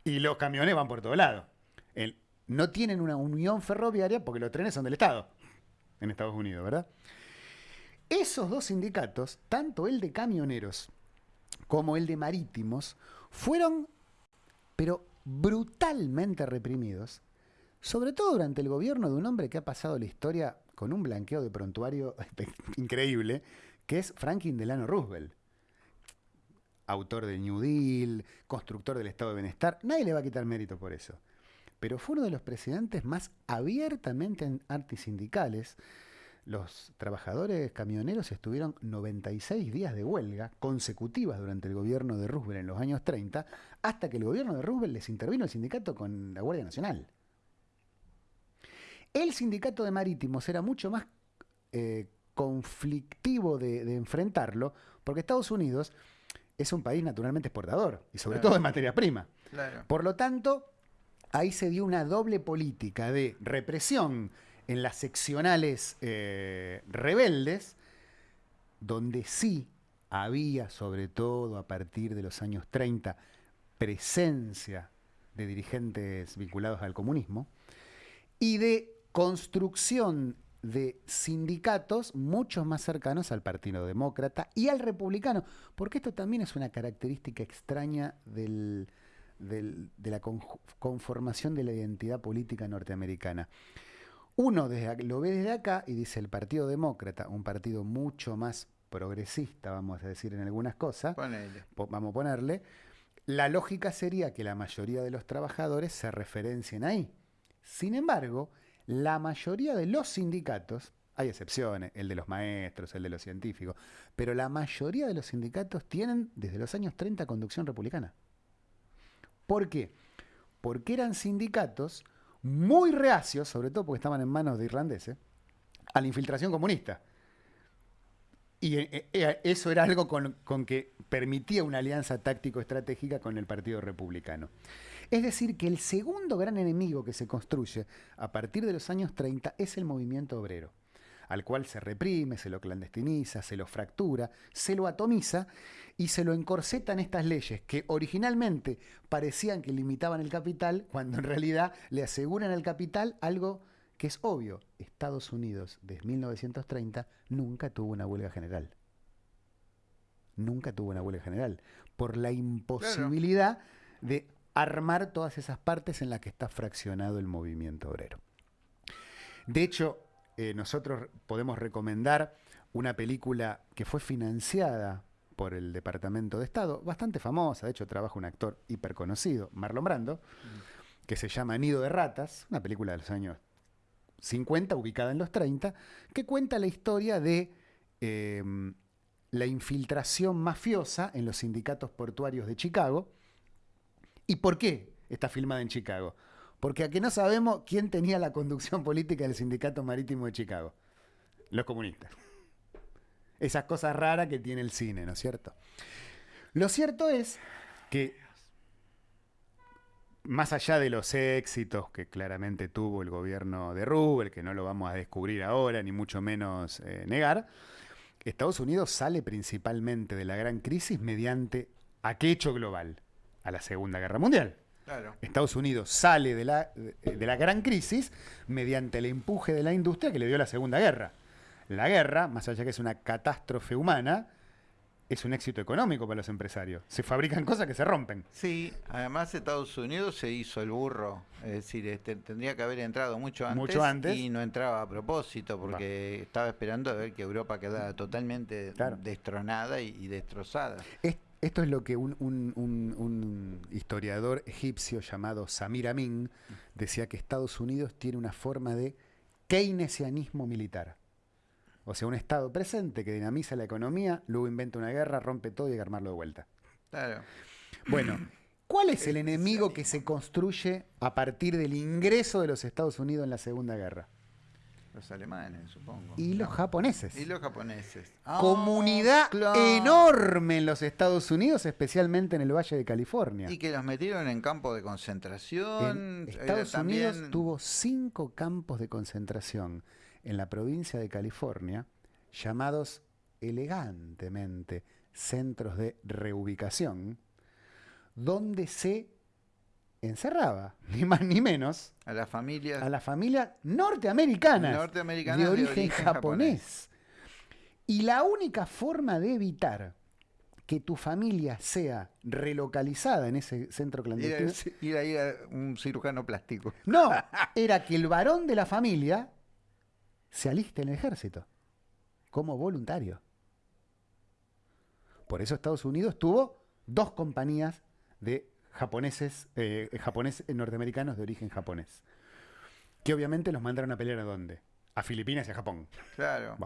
Speaker 2: y los camiones van por todo lado. No tienen una unión ferroviaria porque los trenes son del Estado en Estados Unidos, ¿verdad? Esos dos sindicatos, tanto el de camioneros como el de marítimos, fueron, pero brutalmente reprimidos, sobre todo durante el gobierno de un hombre que ha pasado la historia con un blanqueo de prontuario [LAUGHS] increíble, que es Franklin Delano Roosevelt. Autor del New Deal, constructor del Estado de Bienestar, nadie le va a quitar mérito por eso. Pero fue uno de los presidentes más abiertamente antisindicales. Los trabajadores camioneros estuvieron 96 días de huelga consecutivas durante el gobierno de Roosevelt en los años 30, hasta que el gobierno de Roosevelt les intervino el sindicato con la Guardia Nacional. El sindicato de marítimos era mucho más eh, conflictivo de, de enfrentarlo, porque Estados Unidos es un país naturalmente exportador, y sobre
Speaker 1: Claro.
Speaker 2: todo de materia prima.
Speaker 1: Claro.
Speaker 2: Por lo tanto, ahí se dio una doble política de represión en las seccionales eh, rebeldes, donde sí había, sobre todo a partir de los años 30, presencia de dirigentes vinculados al comunismo, y de construcción de sindicatos mucho más cercanos al Partido Demócrata y al Republicano, porque esto también es una característica extraña del, del- de la conformación de la identidad política norteamericana. Uno desde lo ve desde acá y dice el Partido Demócrata, un partido mucho más progresista, vamos a decir en algunas cosas,
Speaker 1: Ponele.
Speaker 2: vamos a ponerle, la lógica sería que la mayoría de los trabajadores se referencien ahí. Sin embargo, la mayoría de los sindicatos, Hay excepciones, el de los maestros, el de los científicos, pero la mayoría de los sindicatos tienen desde los años 30 conducción republicana. ¿Por qué? Porque eran sindicatos muy reacios, sobre todo porque estaban en manos de irlandeses, a la infiltración comunista. Y eh, eh, eso era algo con, con que permitía una alianza táctico-estratégica con el Partido Republicano. Es decir, que el segundo gran enemigo que se construye a partir de los años 30 es el movimiento obrero, al cual se reprime, se lo clandestiniza, se lo fractura, se lo atomiza y se lo encorsetan estas leyes que originalmente parecían que limitaban el capital, cuando en realidad le aseguran al capital algo que es obvio. Estados Unidos, desde 1930, nunca tuvo una huelga general. Nunca tuvo una huelga general. Por la imposibilidad de armar todas esas partes en las que está fraccionado el movimiento obrero. De hecho, eh, nosotros podemos recomendar una película que fue financiada por el Departamento de Estado, bastante famosa, de hecho trabaja un actor hiperconocido, Marlon Brando, que se llama Nido de Ratas, una película de los años 50, ubicada en los 30, que cuenta la historia de em, la infiltración mafiosa en los sindicatos portuarios de Chicago, ¿Y por qué está filmada en Chicago? Porque aquí no sabemos quién tenía la conducción política del Sindicato Marítimo de Chicago. Los comunistas. Esas cosas raras que tiene el cine, ¿no es cierto? Lo cierto es que, más allá de los éxitos que claramente tuvo el gobierno de Rubel, que no lo vamos a descubrir ahora, ni mucho menos eh, negar, Estados Unidos sale principalmente de la gran crisis mediante ¿a qué hecho global? a la Segunda Guerra Mundial. Estados Unidos sale de la, de la gran crisis mediante el empuje de la industria que le dio la Segunda Guerra. La guerra, más allá que es una catástrofe humana, es un éxito económico para los empresarios. Se fabrican cosas que se rompen.
Speaker 1: Sí, además Estados Unidos se hizo el burro. Es decir, este, tendría que haber entrado mucho antes,
Speaker 2: mucho antes.
Speaker 1: y no entraba a propósito porque estaba esperando a ver que Europa quedara totalmente destronada y, destrozada.
Speaker 2: Esto es lo que un, historiador egipcio llamado Samir Amin decía que Estados Unidos tiene una forma de keynesianismo militar. O sea, un Estado presente que dinamiza la economía, luego inventa una guerra, rompe todo y hay que armarlo de vuelta.
Speaker 1: Claro.
Speaker 2: Bueno, ¿cuál es el enemigo que se construye a partir del ingreso de los Estados Unidos en la Segunda Guerra?
Speaker 1: Los alemanes, supongo.
Speaker 2: Y los japoneses.
Speaker 1: Y los japoneses.
Speaker 2: Ah, Comunidad enorme en los Estados Unidos, especialmente en el Valle de California.
Speaker 1: Y que los metieron en campos de concentración.
Speaker 2: Estados Unidos tuvo cinco campos de concentración en la provincia de California, llamados elegantemente centros de reubicación, donde se encerraba, [LAUGHS] ni más ni menos,
Speaker 1: a la familia
Speaker 2: a la familia norteamericana
Speaker 1: de
Speaker 2: origen, japonés. Y la única forma de evitar que tu familia sea relocalizada en ese centro clandestino.
Speaker 1: Ir a, ir a un cirujano plástico.
Speaker 2: No, [LAUGHS] era que el varón de la familia se aliste en el ejército como voluntario. Por eso Estados Unidos tuvo dos compañías de japoneses, eh, japonés, eh, norteamericanos de origen japonés. Que obviamente los mandaron a pelear a dónde? A Filipinas y a Japón.
Speaker 1: Claro.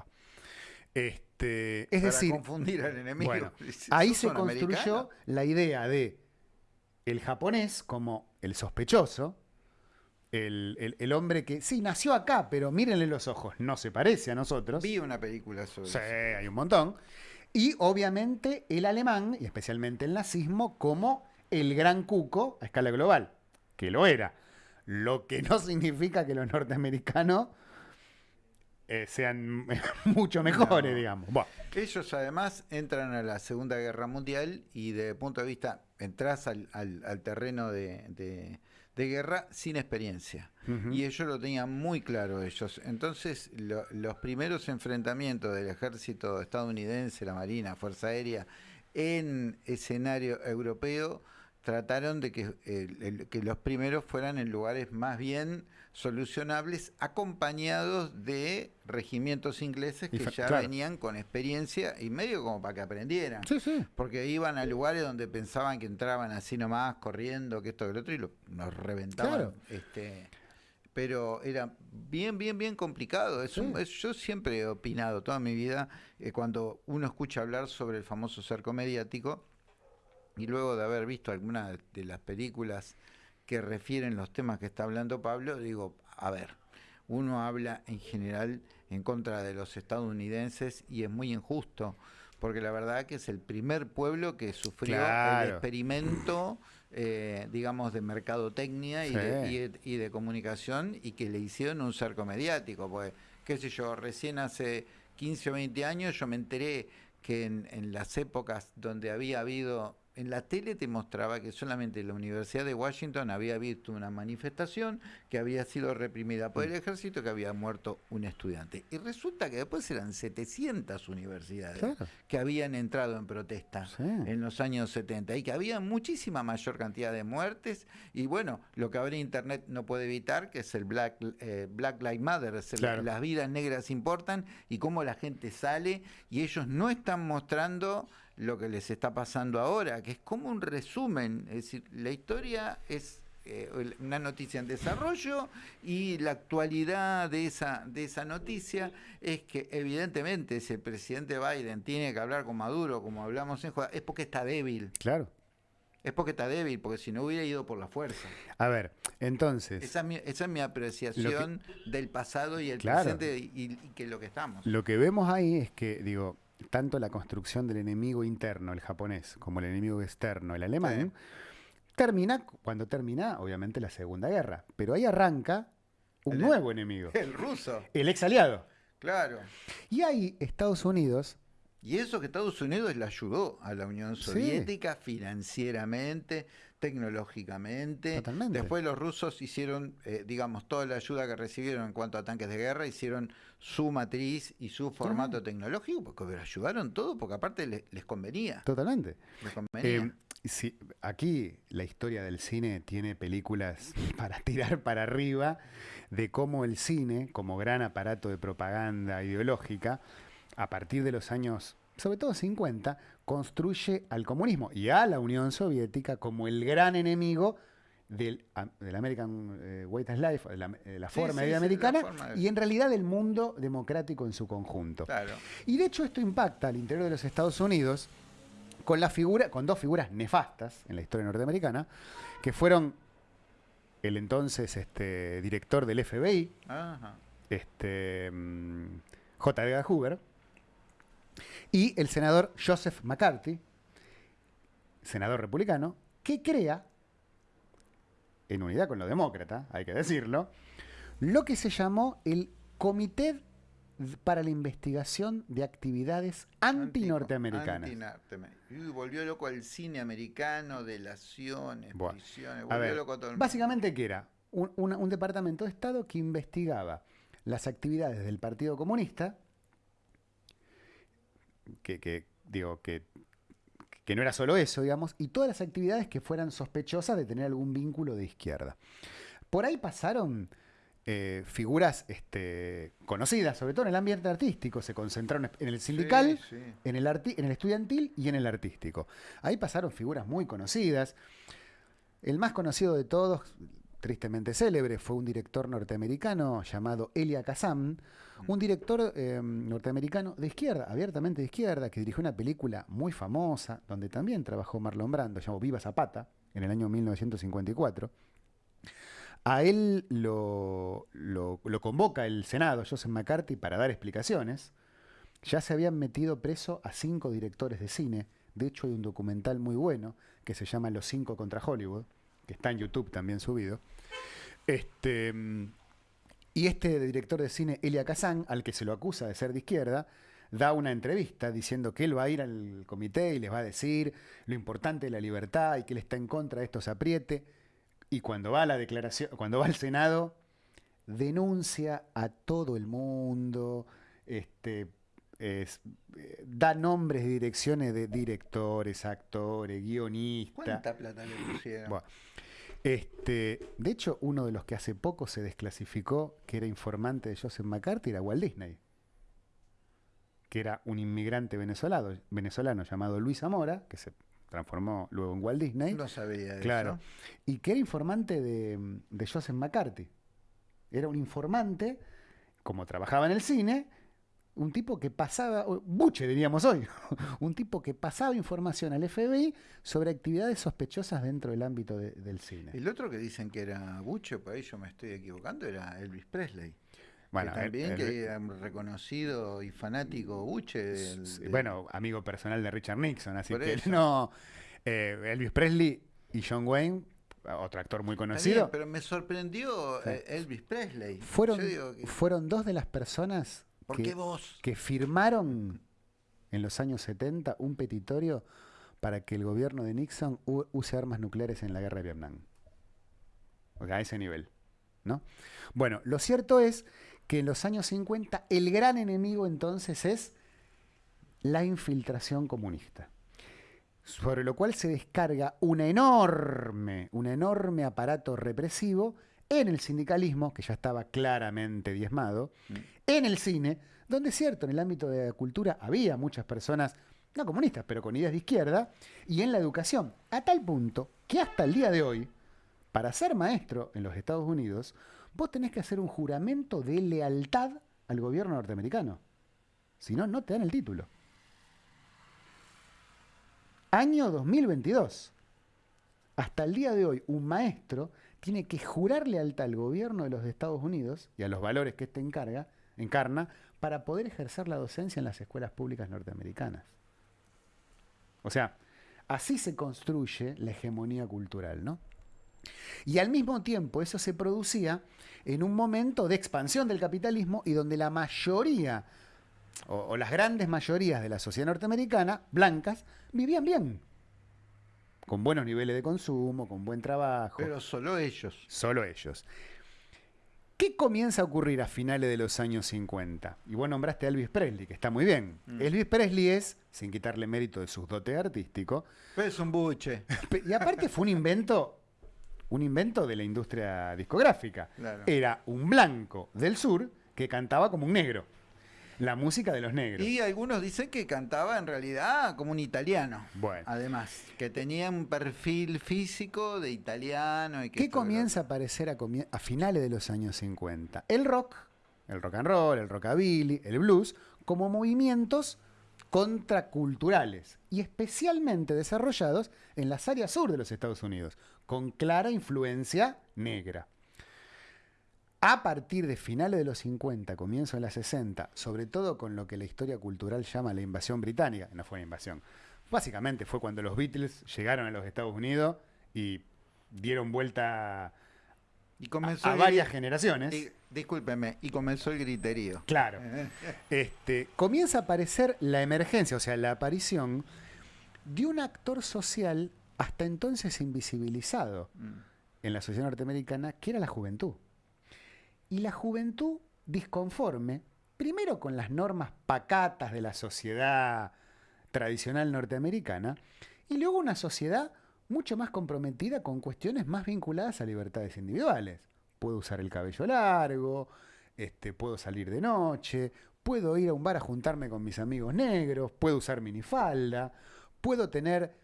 Speaker 2: Este, es decir,
Speaker 1: confundir al enemigo. [LAUGHS]
Speaker 2: ahí se construyó la idea de el japonés como el sospechoso, el, el, hombre que sí nació acá, pero mírenle los ojos, no se parece a nosotros.
Speaker 1: Vi una película sobre
Speaker 2: sí, hay un montón. Y obviamente el alemán, y especialmente el nazismo, como el gran cuco a escala global, que lo era. Lo que no significa que los norteamericanos eh, sean [LAUGHS] mucho mejores, digamos.
Speaker 1: Ellos además entran a la Segunda Guerra Mundial y desde el punto de vista, entras al, terreno de, guerra sin experiencia. Y ellos lo tenían muy claro ellos. Entonces, los primeros enfrentamientos del ejército estadounidense, la Marina, Fuerza Aérea, en escenario europeo, trataron de que, que los primeros fueran en lugares más bien solucionables, acompañados de regimientos ingleses que ya venían con experiencia y medio como para que aprendieran. Porque iban a lugares donde pensaban que entraban así nomás, corriendo, que esto, que lo otro, y lo, nos reventaban. Este, pero era bien, bien, bien complicado. Es un-
Speaker 2: Sí.
Speaker 1: es- yo siempre he opinado toda mi vida, eh, cuando uno escucha hablar sobre el famoso cerco mediático, y luego de haber visto algunas de las películas que refieren los temas que está hablando Pablo, digo, a ver, uno habla en general en contra de los estadounidenses y es muy injusto, porque la verdad que es el primer pueblo que sufrió el experimento, eh, digamos, de mercadotecnia y, de, y de- y de comunicación y que le hicieron un cerco mediático, porque, qué sé yo, recién hace 15 o 20 años yo me enteré que en, en las épocas donde había habido, en la tele te mostraba que solamente la Universidad de Washington había visto una manifestación que había sido reprimida por el ejército, que había muerto un estudiante. Y resulta que después eran 700 universidades
Speaker 2: Claro.
Speaker 1: que habían entrado en protesta
Speaker 2: Sí.
Speaker 1: en los años 70 y que había muchísima mayor cantidad de muertes y bueno, lo que ahora internet no puede evitar que es el Black, eh, Black Lives Matter, es el-
Speaker 2: Claro.
Speaker 1: las vidas negras importan y cómo la gente sale y ellos no están mostrando lo que les está pasando ahora, que es como un resumen, es decir, la historia es eh, una noticia en desarrollo y la actualidad de esa, de esa noticia es que evidentemente si el presidente Biden tiene que hablar con Maduro, como hablamos en es porque está débil,
Speaker 2: Claro.
Speaker 1: es porque está débil, porque si no hubiera ido por la fuerza.
Speaker 2: A ver, entonces,
Speaker 1: Esa es mi, esa es mi apreciación del pasado y el
Speaker 2: Claro.
Speaker 1: presente y, y que lo que estamos.
Speaker 2: lo que vemos ahí es que, digo, tanto la construcción del enemigo interno, el japonés, como el enemigo externo, el alemán, termina, cuando termina, obviamente, la Segunda Guerra. Pero ahí arranca un
Speaker 1: El-
Speaker 2: nuevo enemigo, [LAUGHS]
Speaker 1: El ruso,
Speaker 2: el ex aliado.
Speaker 1: claro.
Speaker 2: Y ahí Estados Unidos,
Speaker 1: Y eso que Estados Unidos le ayudó a la Unión
Speaker 2: Sí.
Speaker 1: Soviética financieramente, tecnológicamente.
Speaker 2: Totalmente.
Speaker 1: Después los rusos hicieron, eh, digamos, toda la ayuda que recibieron en cuanto a tanques de guerra, hicieron su matriz y su formato tecnológico, porque ayudaron todo, porque aparte les, les convenía.
Speaker 2: totalmente.
Speaker 1: Les convenía.
Speaker 2: Eh, aquí la historia del cine tiene películas [LAUGHS] para tirar para arriba de cómo el cine, como gran aparato de propaganda ideológica, a partir de los años, sobre todo 50, construye al comunismo y a la Unión Soviética como el gran enemigo del, del American eh, Way of Life, de la, de la
Speaker 1: Sí,
Speaker 2: forma
Speaker 1: sí,
Speaker 2: de vida
Speaker 1: sí,
Speaker 2: americana,
Speaker 1: forma de-
Speaker 2: y en realidad del mundo democrático en su conjunto.
Speaker 1: claro.
Speaker 2: Y de hecho esto impacta al interior de los Estados Unidos con la figura, con dos figuras nefastas en la historia norteamericana, que fueron el entonces este, director del FBI,
Speaker 1: Ajá.
Speaker 2: este, mm, J. Edgar Hoover, y el senador Joseph McCarthy, senador republicano, que crea, en unidad con los demócratas, hay que decirlo, lo que se llamó el Comité para la Investigación de Actividades Antinorteamericanas.
Speaker 1: Antinorteamer- Y volvió loco al cine americano, delaciones,
Speaker 2: Buah.
Speaker 1: prisiones,
Speaker 2: A
Speaker 1: volvió
Speaker 2: ver,
Speaker 1: loco a todo el mundo.
Speaker 2: básicamente, ¿qué era? Un departamento de Estado que investigaba las actividades del Partido Comunista, que, que, digo, que, que no era solo eso, digamos, y todas las actividades que fueran sospechosas de tener algún vínculo de izquierda. Por ahí pasaron eh, figuras este, conocidas, sobre todo en el ambiente artístico, se concentraron en el sindical,
Speaker 1: Sí, sí.
Speaker 2: en el, arti- en el estudiantil y en el artístico. Ahí pasaron figuras muy conocidas. El más conocido de todos, tristemente célebre, fue un director norteamericano llamado Elia Kazan, un director eh, norteamericano de izquierda, abiertamente de izquierda, que dirigió una película muy famosa, donde también trabajó Marlon Brando, llamado Viva Zapata, en el año 1954. A él lo, lo- lo convoca el Senado, Joseph McCarthy, para dar explicaciones. Ya se habían metido preso a cinco directores de cine. De hecho, hay un documental muy bueno que se llama Los cinco contra Hollywood, que está en YouTube también subido. Este, mm, y este director de cine, Elia Kazan, al que se lo acusa de ser de izquierda, da una entrevista diciendo que él va a ir al comité y les va a decir lo importante de la libertad y que él está en contra de estos apriete. Y cuando va a la declaración, cuando va al Senado, denuncia a todo el mundo, este, es- eh, da nombres y direcciones de directores, actores, guionistas.
Speaker 1: ¿Cuánta plata le pusieron?
Speaker 2: Este, de hecho, uno de los que hace poco se desclasificó, que era informante de Joseph McCarthy, era Walt Disney, que era un inmigrante venezolano, venezolano llamado Luis Zamora, que se transformó luego en Walt Disney,
Speaker 1: No sabía
Speaker 2: claro,
Speaker 1: eso.
Speaker 2: y que era informante de, de Joseph McCarthy. Era un informante, como trabajaba en el cine, un tipo que pasaba, buche diríamos hoy, [LAUGHS] un tipo que pasaba información al FBI sobre actividades sospechosas dentro del ámbito del cine.
Speaker 1: El otro que dicen que era buche, por ahí yo me estoy equivocando, era Elvis Presley.
Speaker 2: Bueno,
Speaker 1: que también que era reconocido y fanático buche. Del,
Speaker 2: Bueno, amigo personal de Richard Nixon, así que [LAUGHS] no. Eh, Elvis Presley y John Wayne otro actor muy conocido.
Speaker 1: pero me sorprendió eh, Elvis Presley.
Speaker 2: Fueron, fueron dos de las personas que, firmaron en los años 70 un petitorio para que el gobierno de Nixon use armas nucleares en la guerra de Vietnam. O sea, a ese nivel. ¿no? Bueno, lo cierto es que en los años 50 el gran enemigo entonces es la infiltración comunista sobre lo cual se descarga un enorme, un enorme aparato represivo en el sindicalismo, que ya estaba claramente diezmado, mm. en el cine, donde es cierto, en el ámbito de la cultura había muchas personas, no comunistas, pero con ideas de izquierda, y en la educación, a tal punto que hasta el día de hoy, para ser maestro en los Estados Unidos, vos tenés que hacer un juramento de lealtad al gobierno norteamericano. Si no, no te dan el título. Año 2022. Hasta el día de hoy, un maestro tiene que jurar lealtad al gobierno de los Estados Unidos y a los valores que éste encarga, encarna para poder ejercer la docencia en las escuelas públicas norteamericanas. O sea, así se construye la hegemonía cultural, ¿no? Y al mismo tiempo eso se producía en un momento de expansión del capitalismo y donde la mayoría o, las grandes mayorías de la sociedad norteamericana, blancas, vivían bien. Con buenos niveles de consumo, con buen trabajo.
Speaker 1: Pero solo ellos.
Speaker 2: Solo ellos. ¿Qué comienza a ocurrir a finales de los años 50? Y vos nombraste a Elvis Presley, que está muy bien. Mm. Elvis Presley es, sin quitarle mérito de sus dotes artísticos.
Speaker 1: es un buche. [LAUGHS]
Speaker 2: Y aparte fue un invento, un invento de la industria discográfica. Era un blanco del sur que cantaba como un negro la música de los negros.
Speaker 1: Y algunos dicen que cantaba en realidad como un italiano. Bueno. Además, que tenía un perfil físico de italiano. Y
Speaker 2: ¿Qué comienza a aparecer a, finales de los años 50? El rock, el rock and roll, el rockabilly, el blues, como movimientos contraculturales y especialmente desarrollados en las áreas sur de los Estados Unidos, con clara influencia negra a partir de finales de los 50, comienzo de los 60, sobre todo con lo que la historia cultural llama la invasión británica, no fue una invasión, básicamente fue cuando los Beatles llegaron a los Estados Unidos y dieron vuelta y comenzó a, varias generaciones.
Speaker 1: Y, discúlpeme, y comenzó el griterío.
Speaker 2: Claro. [LAUGHS] este, comienza a aparecer la emergencia, o sea, la aparición de un actor social hasta entonces invisibilizado mm. en la sociedad norteamericana, que era la juventud y la juventud disconforme, primero con las normas pacatas de la sociedad tradicional norteamericana, y luego una sociedad mucho más comprometida con cuestiones más vinculadas a libertades individuales. Puedo usar el cabello largo, este, puedo salir de noche, puedo ir a un bar a juntarme con mis amigos negros, puedo usar minifalda, puedo tener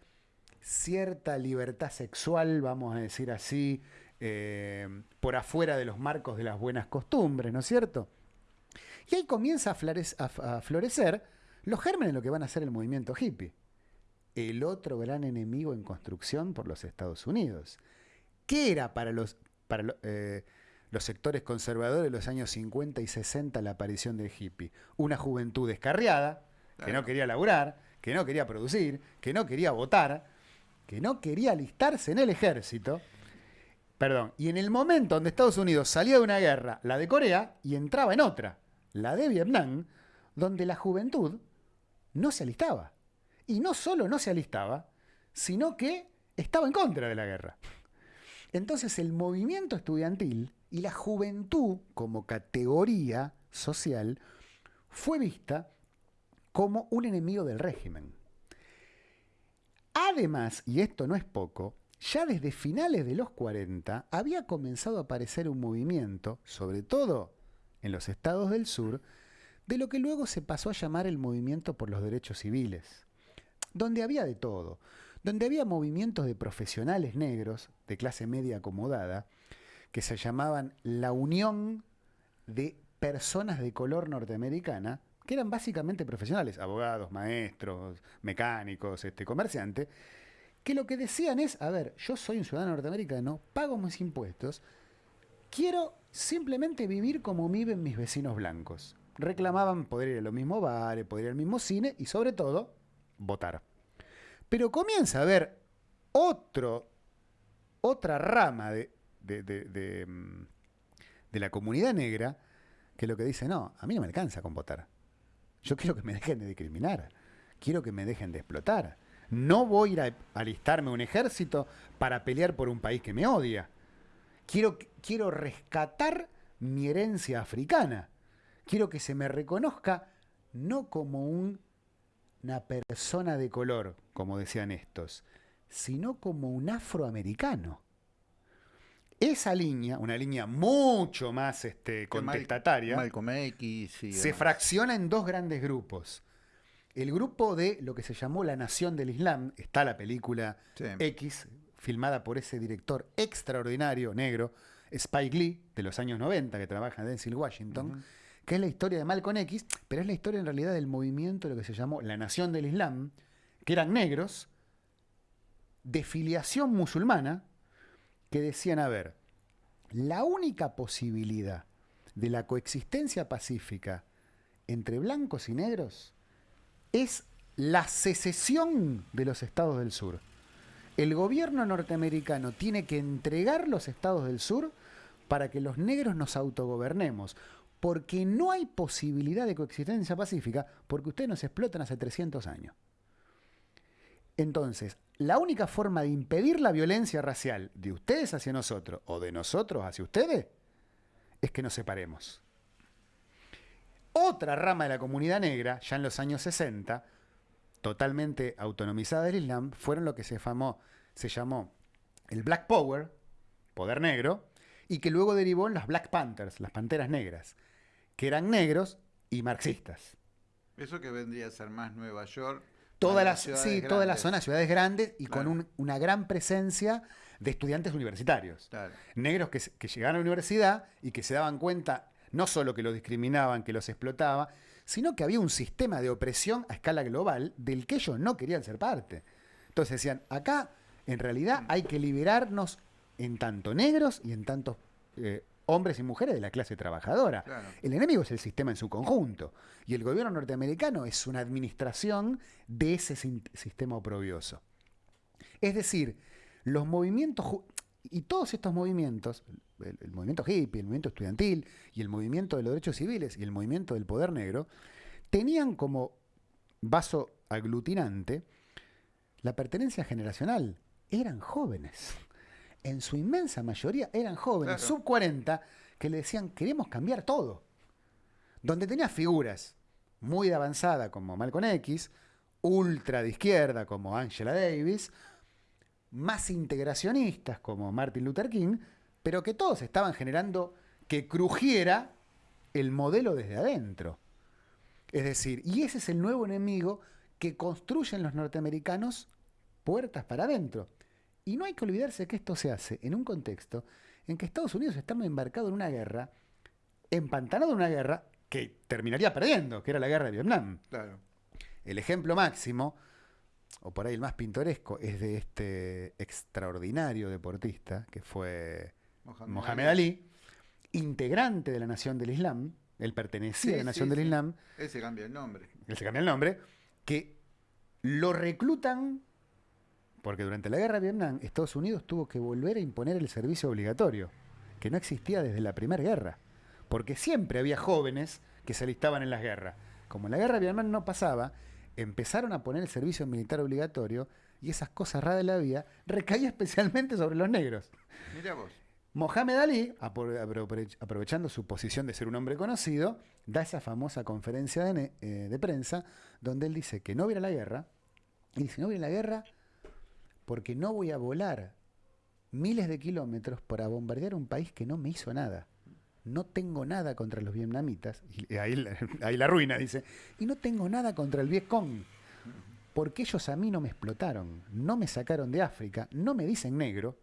Speaker 2: cierta libertad sexual, vamos a decir así, eh, por afuera de los marcos de las buenas costumbres, ¿no es cierto? Y ahí comienza a, florecer los gérmenes de lo que van a ser el movimiento hippie. El otro gran enemigo en construcción por los Estados Unidos. ¿Qué era para los, para eh, los sectores conservadores de los años 50 y 60 la aparición del hippie? Una juventud descarriada, que no quería laburar, que no quería producir, que no quería votar, que no quería alistarse en el ejército Perdón. Y en el momento donde Estados Unidos salía de una guerra, la de Corea, y entraba en otra, la de Vietnam, donde la juventud no se alistaba. Y no solo no se alistaba, sino que estaba en contra de la guerra. Entonces el movimiento estudiantil y la juventud como categoría social fue vista como un enemigo del régimen. Además, y esto no es poco, ya desde finales de los 40 había comenzado a aparecer un movimiento, sobre todo en los estados del sur, de lo que luego se pasó a llamar el movimiento por los derechos civiles, donde había de todo, donde había movimientos de profesionales negros, de clase media acomodada, que se llamaban la Unión de Personas de Color Norteamericana, que eran básicamente profesionales, abogados, maestros, mecánicos, este, comerciantes, que lo que decían es, a ver, yo soy un ciudadano norteamericano, pago mis impuestos, quiero simplemente vivir como viven mis vecinos blancos. Reclamaban poder ir a los mismos bares, poder ir al mismo cine y sobre todo, votar. Pero comienza a haber otro, otra rama de, de, de, de, mm, la comunidad negra que lo que dice, no, a mí no me alcanza con votar. Yo quiero que me dejen de discriminar. Quiero que me dejen de explotar. No voy a ir a alistarme a un ejército para pelear por un país que me odia. Quiero, quiero rescatar mi herencia africana. Quiero que se me reconozca no como un- una persona de color, como decían estos, sino como un afroamericano. Esa línea, una línea mucho más este,
Speaker 1: Mal-
Speaker 2: contestataria,
Speaker 1: Malcolm X y
Speaker 2: se fracciona en dos grandes grupos. El grupo de lo que se llamó la Nación del Islam, está la película
Speaker 1: Sí.
Speaker 2: X, filmada por ese director extraordinario negro, Spike Lee, de los años 90, que trabaja en Denzel Washington, que es la historia de Malcolm X, pero es la historia en realidad del movimiento de lo que se llamó la Nación del Islam, que eran negros de filiación musulmana, que decían, a ver, la única posibilidad de la coexistencia pacífica entre blancos y negros es la secesión de los estados del sur. El gobierno norteamericano tiene que entregar los estados del sur para que los negros nos autogobernemos, porque no hay posibilidad de coexistencia pacífica porque ustedes nos explotan hace 300 años. Entonces, la única forma de impedir la violencia racial de ustedes hacia nosotros o de nosotros hacia ustedes es que nos separemos. Otra rama de la comunidad negra, ya en los años 60, totalmente autonomizada del Islam, fueron lo que se, famó, se llamó el Black Power, poder negro, y que luego derivó en las Black Panthers, las panteras negras, que eran negros y marxistas.
Speaker 1: Eso que vendría a ser más Nueva York.
Speaker 2: Toda la, sí, toda la
Speaker 1: grandes.
Speaker 2: zona, ciudades grandes y con un- una gran presencia de estudiantes universitarios.
Speaker 1: Claro.
Speaker 2: Negros que, que llegaban a la universidad y que se daban cuenta no solo que los discriminaban, que los explotaba, sino que había un sistema de opresión a escala global del que ellos no querían ser parte. Entonces decían, acá en realidad hay que liberarnos en tanto negros y en tantos eh, hombres y mujeres de la clase trabajadora.
Speaker 1: Claro.
Speaker 2: El enemigo es el sistema en su conjunto. Y el gobierno norteamericano es una administración de ese sistema oprobioso. Es decir, los movimientos, y todos estos movimientos, el, el movimiento hippie, el movimiento estudiantil, y el movimiento de los derechos civiles, y el movimiento del poder negro, tenían como vaso aglutinante la pertenencia generacional. Eran jóvenes. En su inmensa mayoría eran jóvenes,
Speaker 1: Claro.
Speaker 2: sub 40, que le decían, queremos cambiar todo. Donde tenía figuras muy de avanzada como Malcolm X, ultra de izquierda como Angela Davis, más integracionistas como Martin Luther King, pero que todos estaban generando que crujiera el modelo desde adentro. Es decir, y ese es el nuevo enemigo que construyen los norteamericanos puertas para adentro. Y no hay que olvidarse que esto se hace en un contexto en que Estados Unidos está embarcado en una guerra, empantanado en una guerra que terminaría perdiendo, que era la guerra de Vietnam.
Speaker 1: Claro.
Speaker 2: El ejemplo máximo, o por ahí el más pintoresco, es de este extraordinario deportista que fue
Speaker 1: Mohamed,
Speaker 2: Mohamed Ali, integrante de la Nación del Islam, él pertenecía
Speaker 1: Sí,
Speaker 2: a la Nación
Speaker 1: sí,
Speaker 2: del
Speaker 1: sí.
Speaker 2: Islam,
Speaker 1: Ese cambia el nombre.
Speaker 2: él se cambia el nombre, que lo reclutan porque durante la guerra de Vietnam Estados Unidos tuvo que volver a imponer el servicio obligatorio, que no existía desde la primera guerra, porque siempre había jóvenes que se alistaban en las guerras. Como en la guerra de Vietnam no pasaba, empezaron a poner el servicio militar obligatorio y esas cosas raras de la vida recaía [LAUGHS] especialmente sobre los negros.
Speaker 1: Mira vos.
Speaker 2: Mohamed Ali, apro- apro- aprovechando su posición de ser un hombre conocido, da esa famosa conferencia de, eh, de prensa donde él dice que no viene la guerra. Y dice, no viene la guerra porque no voy a volar miles de kilómetros para bombardear un país que no me hizo nada. No tengo nada contra los vietnamitas. Y ahí, la- [LAUGHS] ahí la ruina, dice. Y no tengo nada contra el Vietcong. Porque ellos a mí no me explotaron, no me sacaron de África, no me dicen negro.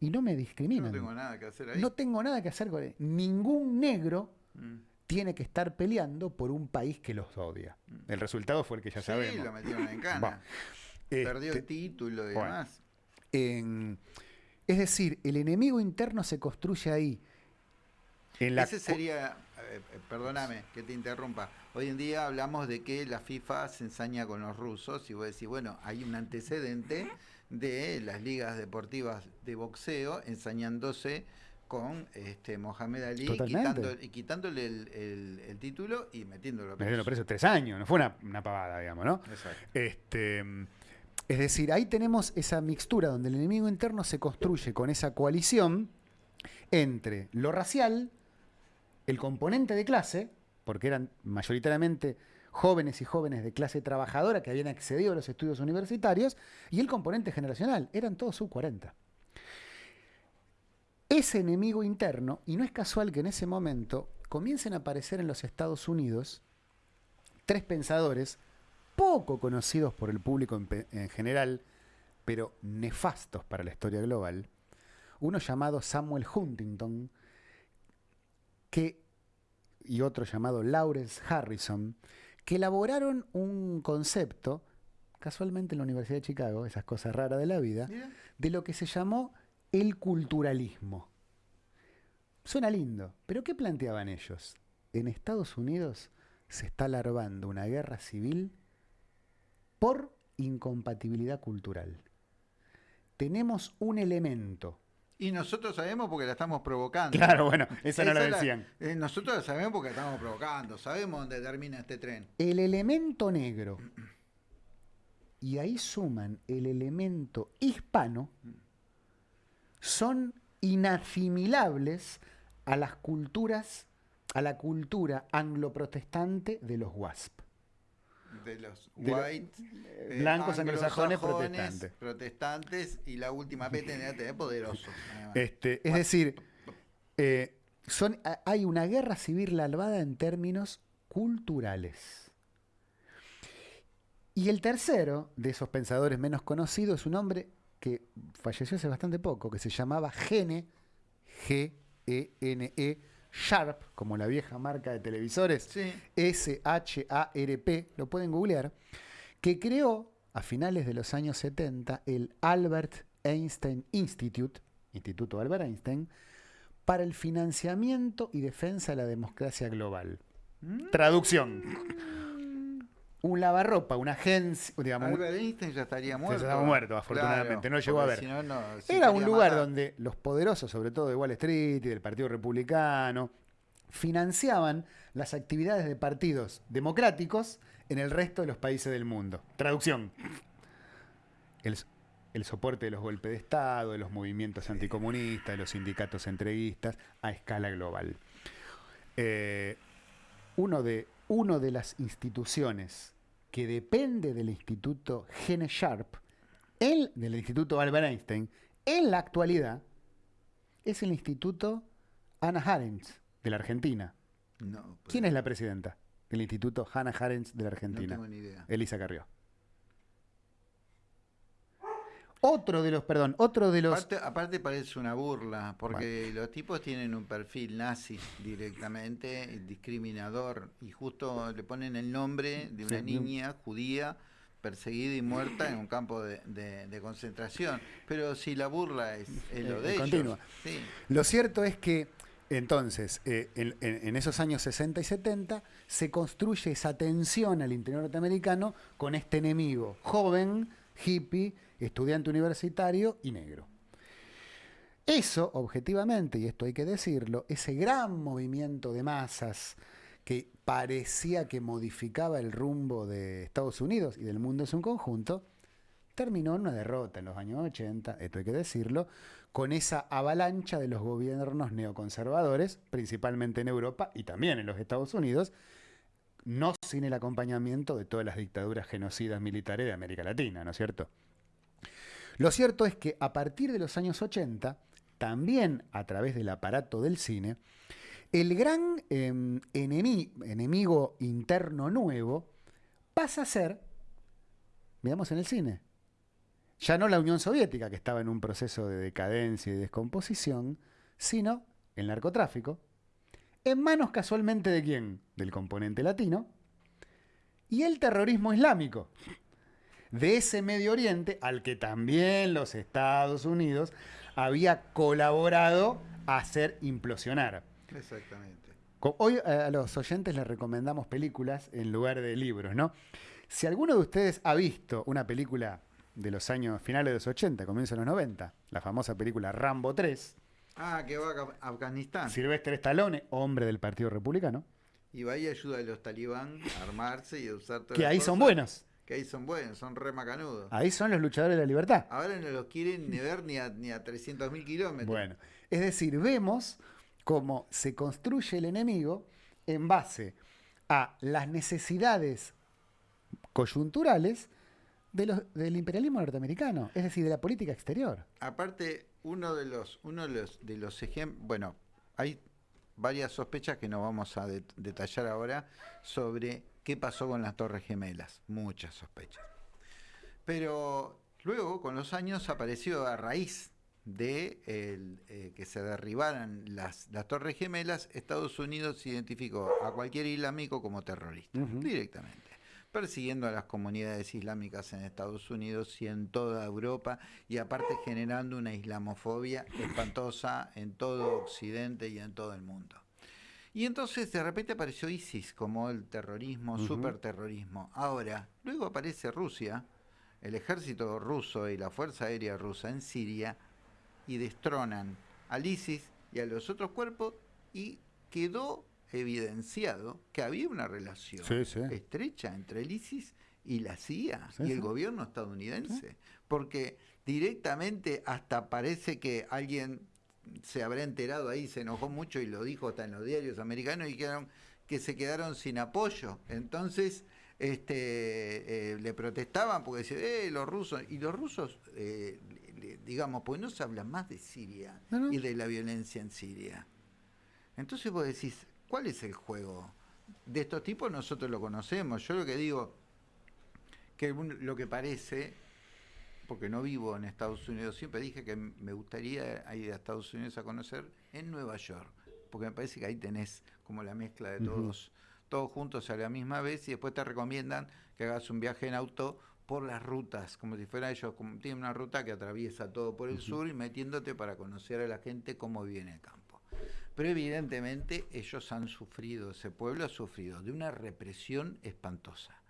Speaker 2: y no me
Speaker 1: Yo
Speaker 2: discriminan.
Speaker 1: no tengo nada que hacer ahí.
Speaker 2: No tengo nada que hacer con él. Ningún negro
Speaker 1: Mm.
Speaker 2: tiene que estar peleando por un país que los odia. El resultado fue el que ya
Speaker 1: Sí,
Speaker 2: sabemos.
Speaker 1: lo metieron en [LAUGHS] cana. Perdió
Speaker 2: Este,
Speaker 1: el título y
Speaker 2: bueno.
Speaker 1: demás.
Speaker 2: en- es decir, el enemigo interno se construye ahí. En la
Speaker 1: Ese sería, eh, eh, perdóname que te interrumpa, hoy en día hablamos de que la FIFA se ensaña con los rusos y vos decís, bueno, hay un antecedente de las ligas deportivas de boxeo ensañándose con este Mohamed Ali, quitando, y quitándole el, el- el título y metiéndolo
Speaker 2: Me dieron preso tres años, no fue una, una pavada, digamos, ¿no?
Speaker 1: Exacto.
Speaker 2: Este, es decir, ahí tenemos esa mixtura donde el enemigo interno se construye con esa coalición entre lo racial, el componente de clase, porque eran mayoritariamente jóvenes y jóvenes de clase trabajadora que habían accedido a los estudios universitarios, y el componente generacional, eran todos sub 40. Ese enemigo interno, y no es casual que en ese momento comiencen a aparecer en los Estados Unidos tres pensadores poco conocidos por el público en, en general, pero nefastos para la historia global. Uno llamado Samuel Huntington que, y otro llamado Lawrence Harrison, que elaboraron un concepto, casualmente en la Universidad de Chicago, esas cosas raras de la vida, de lo que se llamó el culturalismo. Suena lindo, pero ¿qué planteaban ellos? En Estados Unidos se está larvando una guerra civil por incompatibilidad cultural. Tenemos un elemento.
Speaker 1: Y nosotros sabemos porque la estamos provocando.
Speaker 2: Claro, bueno, esa no la
Speaker 1: Esa la-
Speaker 2: decían.
Speaker 1: eh, nosotros la sabemos porque la estamos provocando. Sabemos dónde termina este tren.
Speaker 2: El elemento negro. Y ahí suman el elemento hispano. Son inasimilables a las culturas, a la cultura anglo-protestante de los WASP.
Speaker 1: De los
Speaker 2: De lo-
Speaker 1: white, eh,
Speaker 2: blancos anglosajones protestantes.
Speaker 1: protestantes, y la última P tendría que tener poderosos.
Speaker 2: Este, es decir, eh, son, ha- hay una guerra civil larvada en términos culturales. Y el tercero de esos pensadores menos conocidos es un hombre que falleció hace bastante poco, que se llamaba Gene, G-E-N-E, Sharp, como la vieja marca de televisores,
Speaker 1: Sí.
Speaker 2: S-H-A-R-P, lo pueden googlear, que creó a finales de los años 70 el Albert Einstein Institute, Instituto Albert Einstein, para el financiamiento y defensa de la democracia global.
Speaker 1: Mm.
Speaker 2: Traducción. Un lavarropa, una agencia, digamos, un-
Speaker 1: Albert Einstein ya estaría
Speaker 2: Ya
Speaker 1: muerto.
Speaker 2: estaba muerto, afortunadamente, no llegó a ver.
Speaker 1: si no, no, si
Speaker 2: Era un lugar
Speaker 1: matar.
Speaker 2: donde los poderosos, sobre todo de Wall Street y del Partido Republicano, financiaban las actividades de partidos democráticos en el resto de los países del mundo. Traducción. El, el soporte de los golpes de Estado, de los movimientos anticomunistas, de los sindicatos entreguistas a escala global. Eh, uno, de, uno de las instituciones que depende del Instituto Gene Sharp, el, del Instituto Albert Einstein, en la actualidad, es el Instituto Hannah Arendt de la Argentina.
Speaker 1: No, pues,
Speaker 2: ¿Quién es la presidenta del Instituto Hannah Arendt de la
Speaker 1: No
Speaker 2: Argentina?
Speaker 1: tengo ni idea.
Speaker 2: Elisa Carrió. Otro de los, perdón, otro de los...
Speaker 1: Aparte, aparte parece una burla, porque los tipos tienen un perfil nazi directamente, discriminador, y justo le ponen el nombre de una
Speaker 2: Sí.
Speaker 1: niña judía perseguida y muerta en un campo de, de- de concentración. Pero si la burla es, es lo
Speaker 2: Eh,
Speaker 1: de ellos. Sí.
Speaker 2: Lo cierto es que entonces, eh, en esos años 60 y 70, se construye esa tensión al interior norteamericano con este enemigo joven, hippie, estudiante universitario y negro. Eso, objetivamente, y esto hay que decirlo, ese gran movimiento de masas que parecía que modificaba el rumbo de Estados Unidos y del mundo en su conjunto, terminó en una derrota en los años 80, esto hay que decirlo, con esa avalancha de los gobiernos neoconservadores, principalmente en Europa y también en los Estados Unidos, no sin el acompañamiento de todas las dictaduras genocidas militares de América Latina, ¿no es cierto? Lo cierto es que a partir de los años 80, también a través del aparato del cine, el gran enemi- enemigo interno nuevo pasa a ser, veamos en el cine, ya no la Unión Soviética, que estaba en un proceso de decadencia y descomposición, sino el narcotráfico, en manos casualmente de quién? Del componente latino, y el terrorismo islámico, de ese Medio Oriente al que también los Estados Unidos había colaborado a hacer implosionar.
Speaker 1: Exactamente.
Speaker 2: Hoy eh, a los oyentes les recomendamos películas en lugar de libros, ¿no? Si alguno de ustedes ha visto una película de los años finales de los 80, comienzos de los 90, la famosa película Rambo 3.
Speaker 1: Ah, que va a Afganistán.
Speaker 2: Silvestre Stallone, hombre del Partido Republicano.
Speaker 1: Y va y ayuda a los talibán a armarse y a usar todo.
Speaker 2: Que ahí son buenos.
Speaker 1: Que ahí son buenos, son re macanudos.
Speaker 2: Ahí son los luchadores de la libertad.
Speaker 1: Ahora no los quieren ni ver ni a, ni a 300.000 kilómetros.
Speaker 2: Bueno, es decir, vemos cómo se construye el enemigo en base a las necesidades coyunturales del imperialismo norteamericano, es decir, de la política exterior.
Speaker 1: Aparte, uno de los, uno de los, de los ejemplos, bueno, hay varias sospechas que no vamos a detallar ahora sobre qué pasó con las Torres Gemelas, muchas sospechas. Pero luego, con los años, apareció a raíz de eh, que se derribaran las, las, Torres Gemelas, Estados Unidos identificó a cualquier islámico como terrorista, directamente persiguiendo a las comunidades islámicas en Estados Unidos y en toda Europa y aparte generando una islamofobia espantosa en todo Occidente y en todo el mundo. Y entonces de repente apareció ISIS como el terrorismo, superterrorismo. Ahora, luego aparece Rusia, el ejército ruso y la Fuerza Aérea Rusa en Siria y destronan al ISIS y a los otros cuerpos y quedó evidenciado que había una relación estrecha entre el ISIS y la CIA y el gobierno estadounidense, porque directamente hasta parece que alguien se habrá enterado ahí, se enojó mucho y lo dijo hasta en los diarios americanos y dijeron que se quedaron sin apoyo. Entonces, este, eh, le protestaban porque decían, eh, los rusos, y los rusos, eh, digamos, pues no se habla más de Siria y de la violencia en Siria. Entonces vos decís, ¿Cuál es el juego? De estos tipos nosotros lo conocemos. Yo lo que digo, que lo que parece, porque no vivo en Estados Unidos, siempre dije que me gustaría ir a Estados Unidos a conocer en Nueva York, porque me parece que ahí tenés como la mezcla de todos, todos juntos a la misma vez y después te recomiendan que hagas un viaje en auto por las rutas, como si fuera ellos, como tienen una ruta que atraviesa todo por el sur y metiéndote para conocer a la gente cómo viene acá. Pero evidentemente ellos han sufrido, ese pueblo ha sufrido de una represión espantosa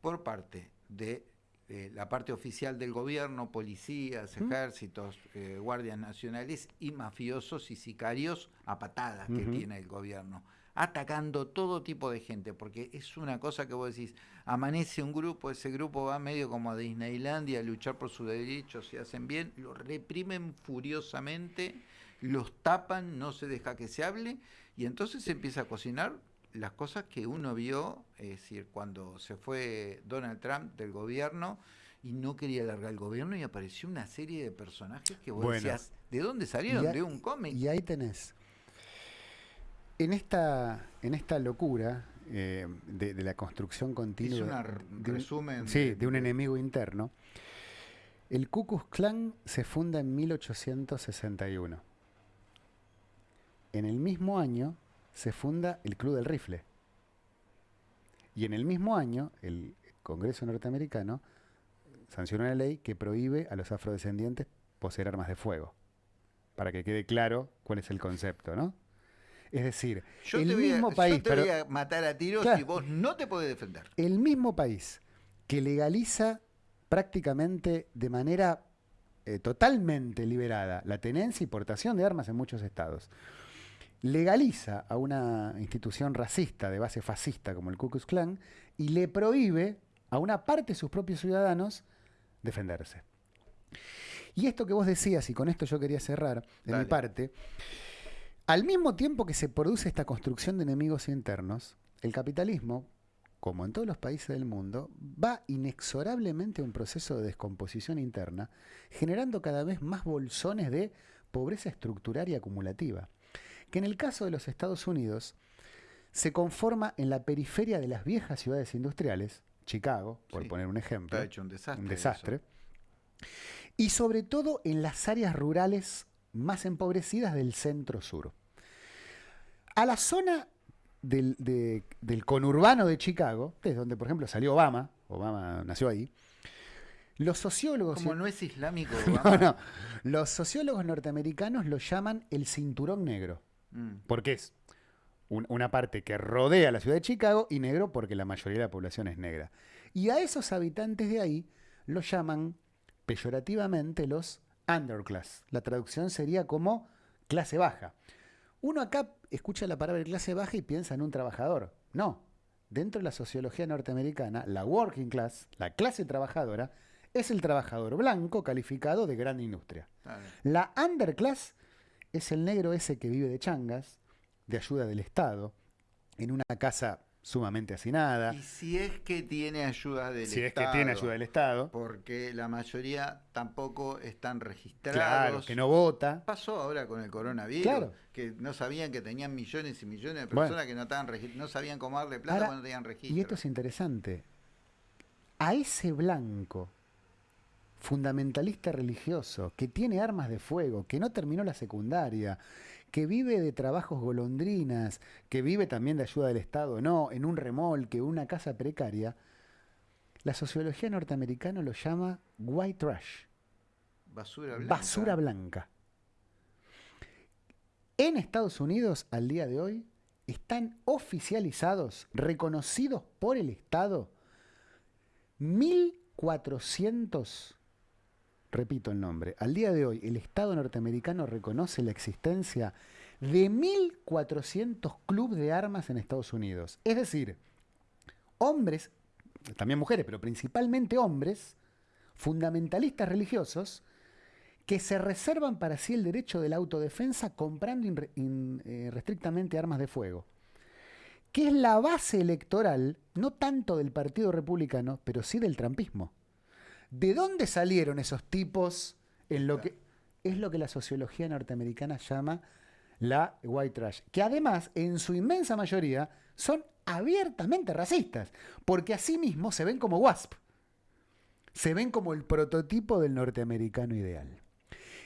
Speaker 1: por parte de eh, la parte oficial del gobierno, policías, ejércitos, eh, guardias nacionales y mafiosos y sicarios a patadas que tiene el gobierno, atacando todo tipo de gente, porque es una cosa que vos decís, amanece un grupo, ese grupo va medio como a Disneylandia a luchar por sus derechos, si hacen bien, lo reprimen furiosamente los tapan, no se deja que se hable, y entonces se empieza a cocinar las cosas que uno vio, es decir, cuando se fue Donald Trump del gobierno y no quería alargar el gobierno y apareció una serie de personajes que vos decías, ¿de dónde salieron? de un cómic.
Speaker 2: Y ahí tenés. En esta, en esta locura eh, de, la construcción continua.
Speaker 1: de, resumen.
Speaker 2: sí, de, un enemigo interno. El Ku Klux Klan se funda en 1861 en el mismo año se funda el Club del Rifle. Y en el mismo año, el Congreso norteamericano sanciona una ley que prohíbe a los afrodescendientes poseer armas de fuego. Para que quede claro cuál es el concepto, ¿no? Es decir, el mismo país.
Speaker 1: Yo te voy a matar a tiros y vos no te podés defender.
Speaker 2: El mismo país que legaliza prácticamente de manera eh, totalmente liberada la tenencia y portación de armas en muchos estados legaliza a una institución racista de base fascista como el Ku Klux Klan y le prohíbe a una parte de sus propios ciudadanos defenderse. Y esto que vos decías, y con esto yo quería cerrar de mi parte, al mismo tiempo que se produce esta construcción de enemigos internos, el capitalismo, como en todos los países del mundo, va inexorablemente a un proceso de descomposición interna, generando cada vez más bolsones de pobreza estructural y acumulativa que en el caso de los Estados Unidos se conforma en la periferia de las viejas ciudades industriales, Chicago, por poner un ejemplo.
Speaker 1: Está hecho un desastre.
Speaker 2: Un desastre. y sobre todo en las áreas rurales más empobrecidas del centro-sur. A la zona del, del, conurbano de Chicago, desde donde por ejemplo salió Obama, Obama nació ahí, los sociólogos...
Speaker 1: Como no es islámico. [LAUGHS]
Speaker 2: no, no, los sociólogos norteamericanos lo llaman el cinturón negro, mm. porque es una parte que rodea la ciudad de Chicago y negro porque la mayoría de la población es negra. Y a esos habitantes de ahí los llaman peyorativamente los underclass. La traducción sería como clase baja. Uno acá escucha la palabra clase baja y piensa en un trabajador. No. Dentro de la sociología norteamericana, la working class, la clase trabajadora, es el trabajador blanco calificado de gran industria. La underclass es el negro ese que vive de changas, de ayuda del Estado, en una casa sumamente hacinada.
Speaker 1: Y si es que tiene ayuda del
Speaker 2: Estado.
Speaker 1: Si
Speaker 2: es que tiene ayuda del Estado.
Speaker 1: Porque la mayoría tampoco están registrados.
Speaker 2: Claro, que no vota.
Speaker 1: Pasó ahora con el coronavirus. Claro. Que no sabían que tenían millones y millones de personas que no, estaban no sabían cómo darle plata cuando tenían registro.
Speaker 2: Y esto es interesante. A ese blanco fundamentalista religioso, que tiene armas de fuego, que no terminó la secundaria, que vive de trabajos golondrinas, que vive también de ayuda del Estado, no, en un remolque, una casa precaria, la sociología norteamericana lo llama white trash.
Speaker 1: Basura blanca.
Speaker 2: Basura blanca. En Estados Unidos, al día de hoy, están oficializados, reconocidos por el Estado, 1.400 repito el nombre, al día de hoy el Estado norteamericano reconoce la existencia de 1.400 clubes de armas en Estados Unidos. Es decir, hombres, también mujeres, pero principalmente hombres, fundamentalistas religiosos, que se reservan para sí el derecho de la autodefensa comprando irrestrictamente eh, armas de fuego, que es la base electoral, no tanto del Partido Republicano, pero sí del trampismo. ¿De dónde salieron esos tipos en lo que es lo que la sociología norteamericana llama la white trash? Que además, en su inmensa mayoría, son abiertamente racistas, porque asimismo se ven como WASP. Se ven como el prototipo del norteamericano ideal.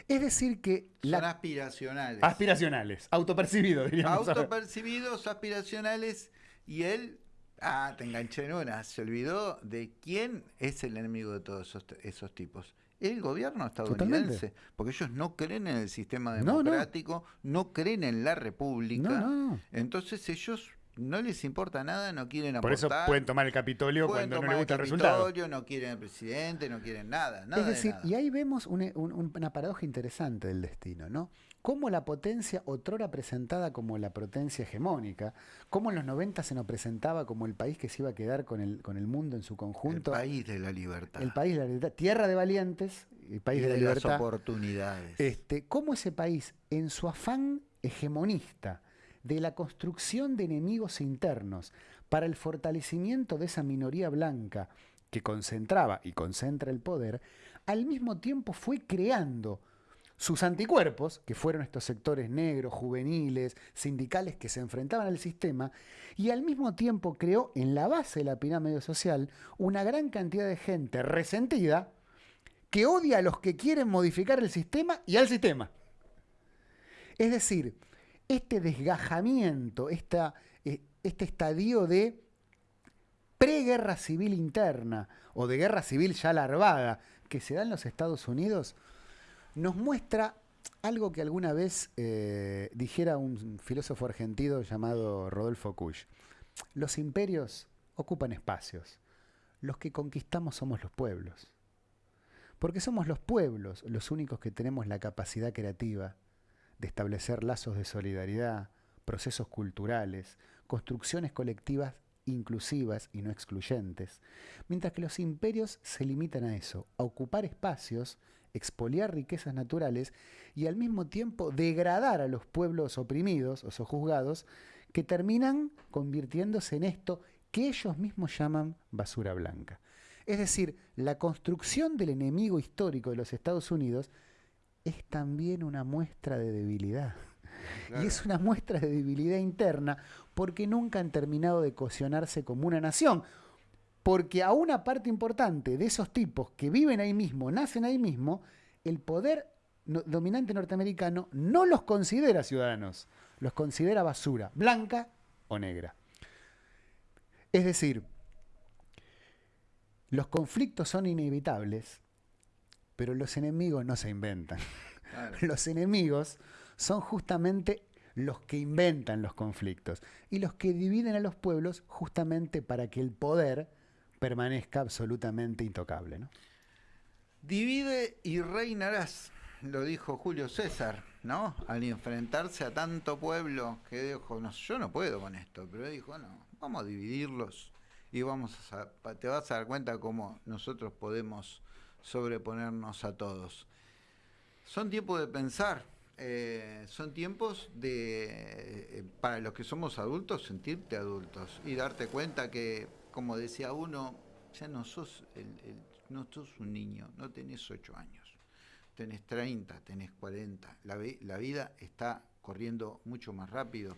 Speaker 2: Es decir que...
Speaker 1: Son aspiracionales.
Speaker 2: Aspiracionales, autopercibidos, diríamos.
Speaker 1: Autopercibidos, aspiracionales, y él Ah, te enganché en una. Se olvidó de quién es el enemigo de todos esos, tipos. El gobierno estadounidense. Porque ellos no creen en el sistema democrático, no, creen en la república. Entonces ellos no les importa nada, no quieren aportar.
Speaker 2: Por eso pueden tomar el Capitolio cuando no les gusta el, resultado.
Speaker 1: No quieren el presidente, no quieren nada.
Speaker 2: es decir, y ahí vemos una paradoja interesante del destino, ¿no? Cómo la potencia otrora presentada como la potencia hegemónica, cómo en los 90 se nos presentaba como el país que se iba a quedar con el, con el mundo en su conjunto.
Speaker 1: El país de la libertad.
Speaker 2: El país de la libertad. Tierra de valientes, el país de, la libertad.
Speaker 1: Las oportunidades.
Speaker 2: Este, cómo ese país, en su afán hegemonista, de la construcción de enemigos internos para el fortalecimiento de esa minoría blanca que concentraba y concentra el poder, al mismo tiempo fue creando sus anticuerpos, que fueron estos sectores negros, juveniles, sindicales que se enfrentaban al sistema, y al mismo tiempo creó en la base de la pirámide social una gran cantidad de gente resentida que odia a los que quieren modificar el sistema y al sistema. Es decir, este desgajamiento, esta, eh, este estadio de preguerra civil interna o de guerra civil ya larvada que se da en los Estados Unidos, nos muestra algo que alguna vez eh, dijera un filósofo argentino llamado Rodolfo Kusch. Los imperios ocupan espacios, los que conquistamos somos los pueblos. Porque somos los pueblos los únicos que tenemos la capacidad creativa de establecer lazos de solidaridad, procesos culturales, construcciones colectivas inclusivas y no excluyentes, mientras que los imperios se limitan a eso, a ocupar espacios, expoliar riquezas naturales y al mismo tiempo degradar a los pueblos oprimidos o sojuzgados que terminan convirtiéndose en esto que ellos mismos llaman basura blanca. Es decir, la construcción del enemigo histórico de los Estados Unidos es también una muestra de debilidad. Y es una muestra de debilidad interna porque nunca han terminado de cohesionarse como una nación. Porque a una parte importante de esos tipos que viven ahí mismo, nacen ahí mismo, el poder dominante norteamericano no los considera ciudadanos, los considera basura, blanca o negra. Es decir, los conflictos son inevitables, pero los enemigos no se inventan. [LAUGHS] Los enemigos son justamente los que inventan los conflictos y los que dividen a los pueblos justamente para que el poder permanezca absolutamente intocable. ¿no?
Speaker 1: Divide y reinarás, lo dijo Julio César, ¿no? Al enfrentarse a tanto pueblo que dijo, no, yo no puedo con esto, pero dijo, no, vamos a dividirlos y vamos a, te vas a dar cuenta cómo nosotros podemos sobreponernos a todos. Son tiempos de pensar, eh, son tiempos de, eh, para los que somos adultos, sentirte adultos y darte cuenta que, como decía uno, ya no sos, el, no sos un niño, no tenés ocho años, tenés 30, tenés 40, la, la vida está corriendo mucho más rápido.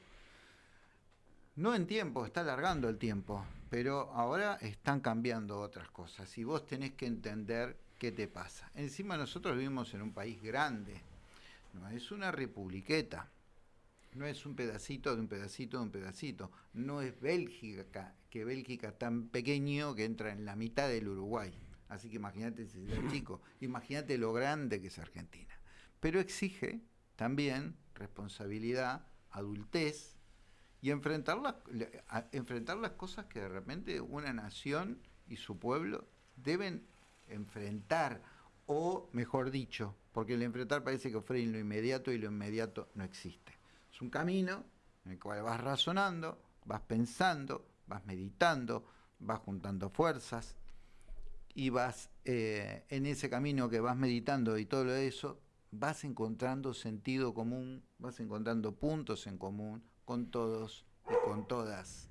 Speaker 1: No en tiempo, está alargando el tiempo, pero ahora están cambiando otras cosas y vos tenés que entender qué te pasa. Encima nosotros vivimos en un país grande, no es una republiqueta. No es un pedacito de un pedacito de un pedacito. No es Bélgica, que Bélgica tan pequeño que entra en la mitad del Uruguay. Así que imagínate si es chico. Imagínate lo grande que es Argentina. Pero exige también responsabilidad, adultez y enfrentar las, enfrentar las cosas que de repente una nación y su pueblo deben enfrentar o, mejor dicho, porque el enfrentar parece que ofrece lo inmediato y lo inmediato no existe. Es un camino en el cual vas razonando, vas pensando, vas meditando, vas juntando fuerzas y vas eh, en ese camino que vas meditando y todo eso, vas encontrando sentido común, vas encontrando puntos en común con todos y con todas.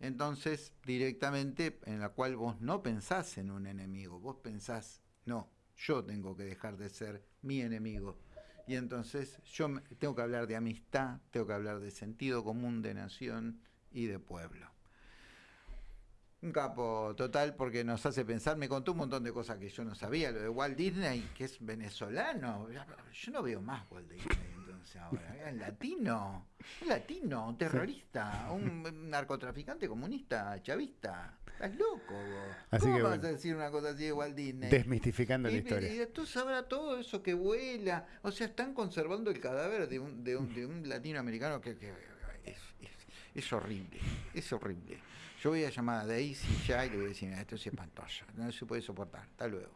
Speaker 1: Entonces, directamente en la cual vos no pensás en un enemigo, vos pensás, no, yo tengo que dejar de ser mi enemigo. Y entonces yo tengo que hablar de amistad, tengo que hablar de sentido común, de nación y de pueblo. Un capo total porque nos hace pensar, me contó un montón de cosas que yo no sabía, lo de Walt Disney, que es venezolano, yo no veo más Walt Disney entonces ahora, es latino, un latino, terrorista, un narcotraficante comunista, chavista. Estás loco vos. ¿Cómo vas a decir una cosa así de Walt Disney?
Speaker 2: Desmistificando la historia.
Speaker 1: Y tú sabrás todo eso que vuela. O sea, están conservando el cadáver de un, de un, de un latinoamericano que, es, es, horrible. Es horrible. Yo voy a llamar a Daisy ya y le voy a decir, esto es espantoso. No se puede soportar. Hasta luego.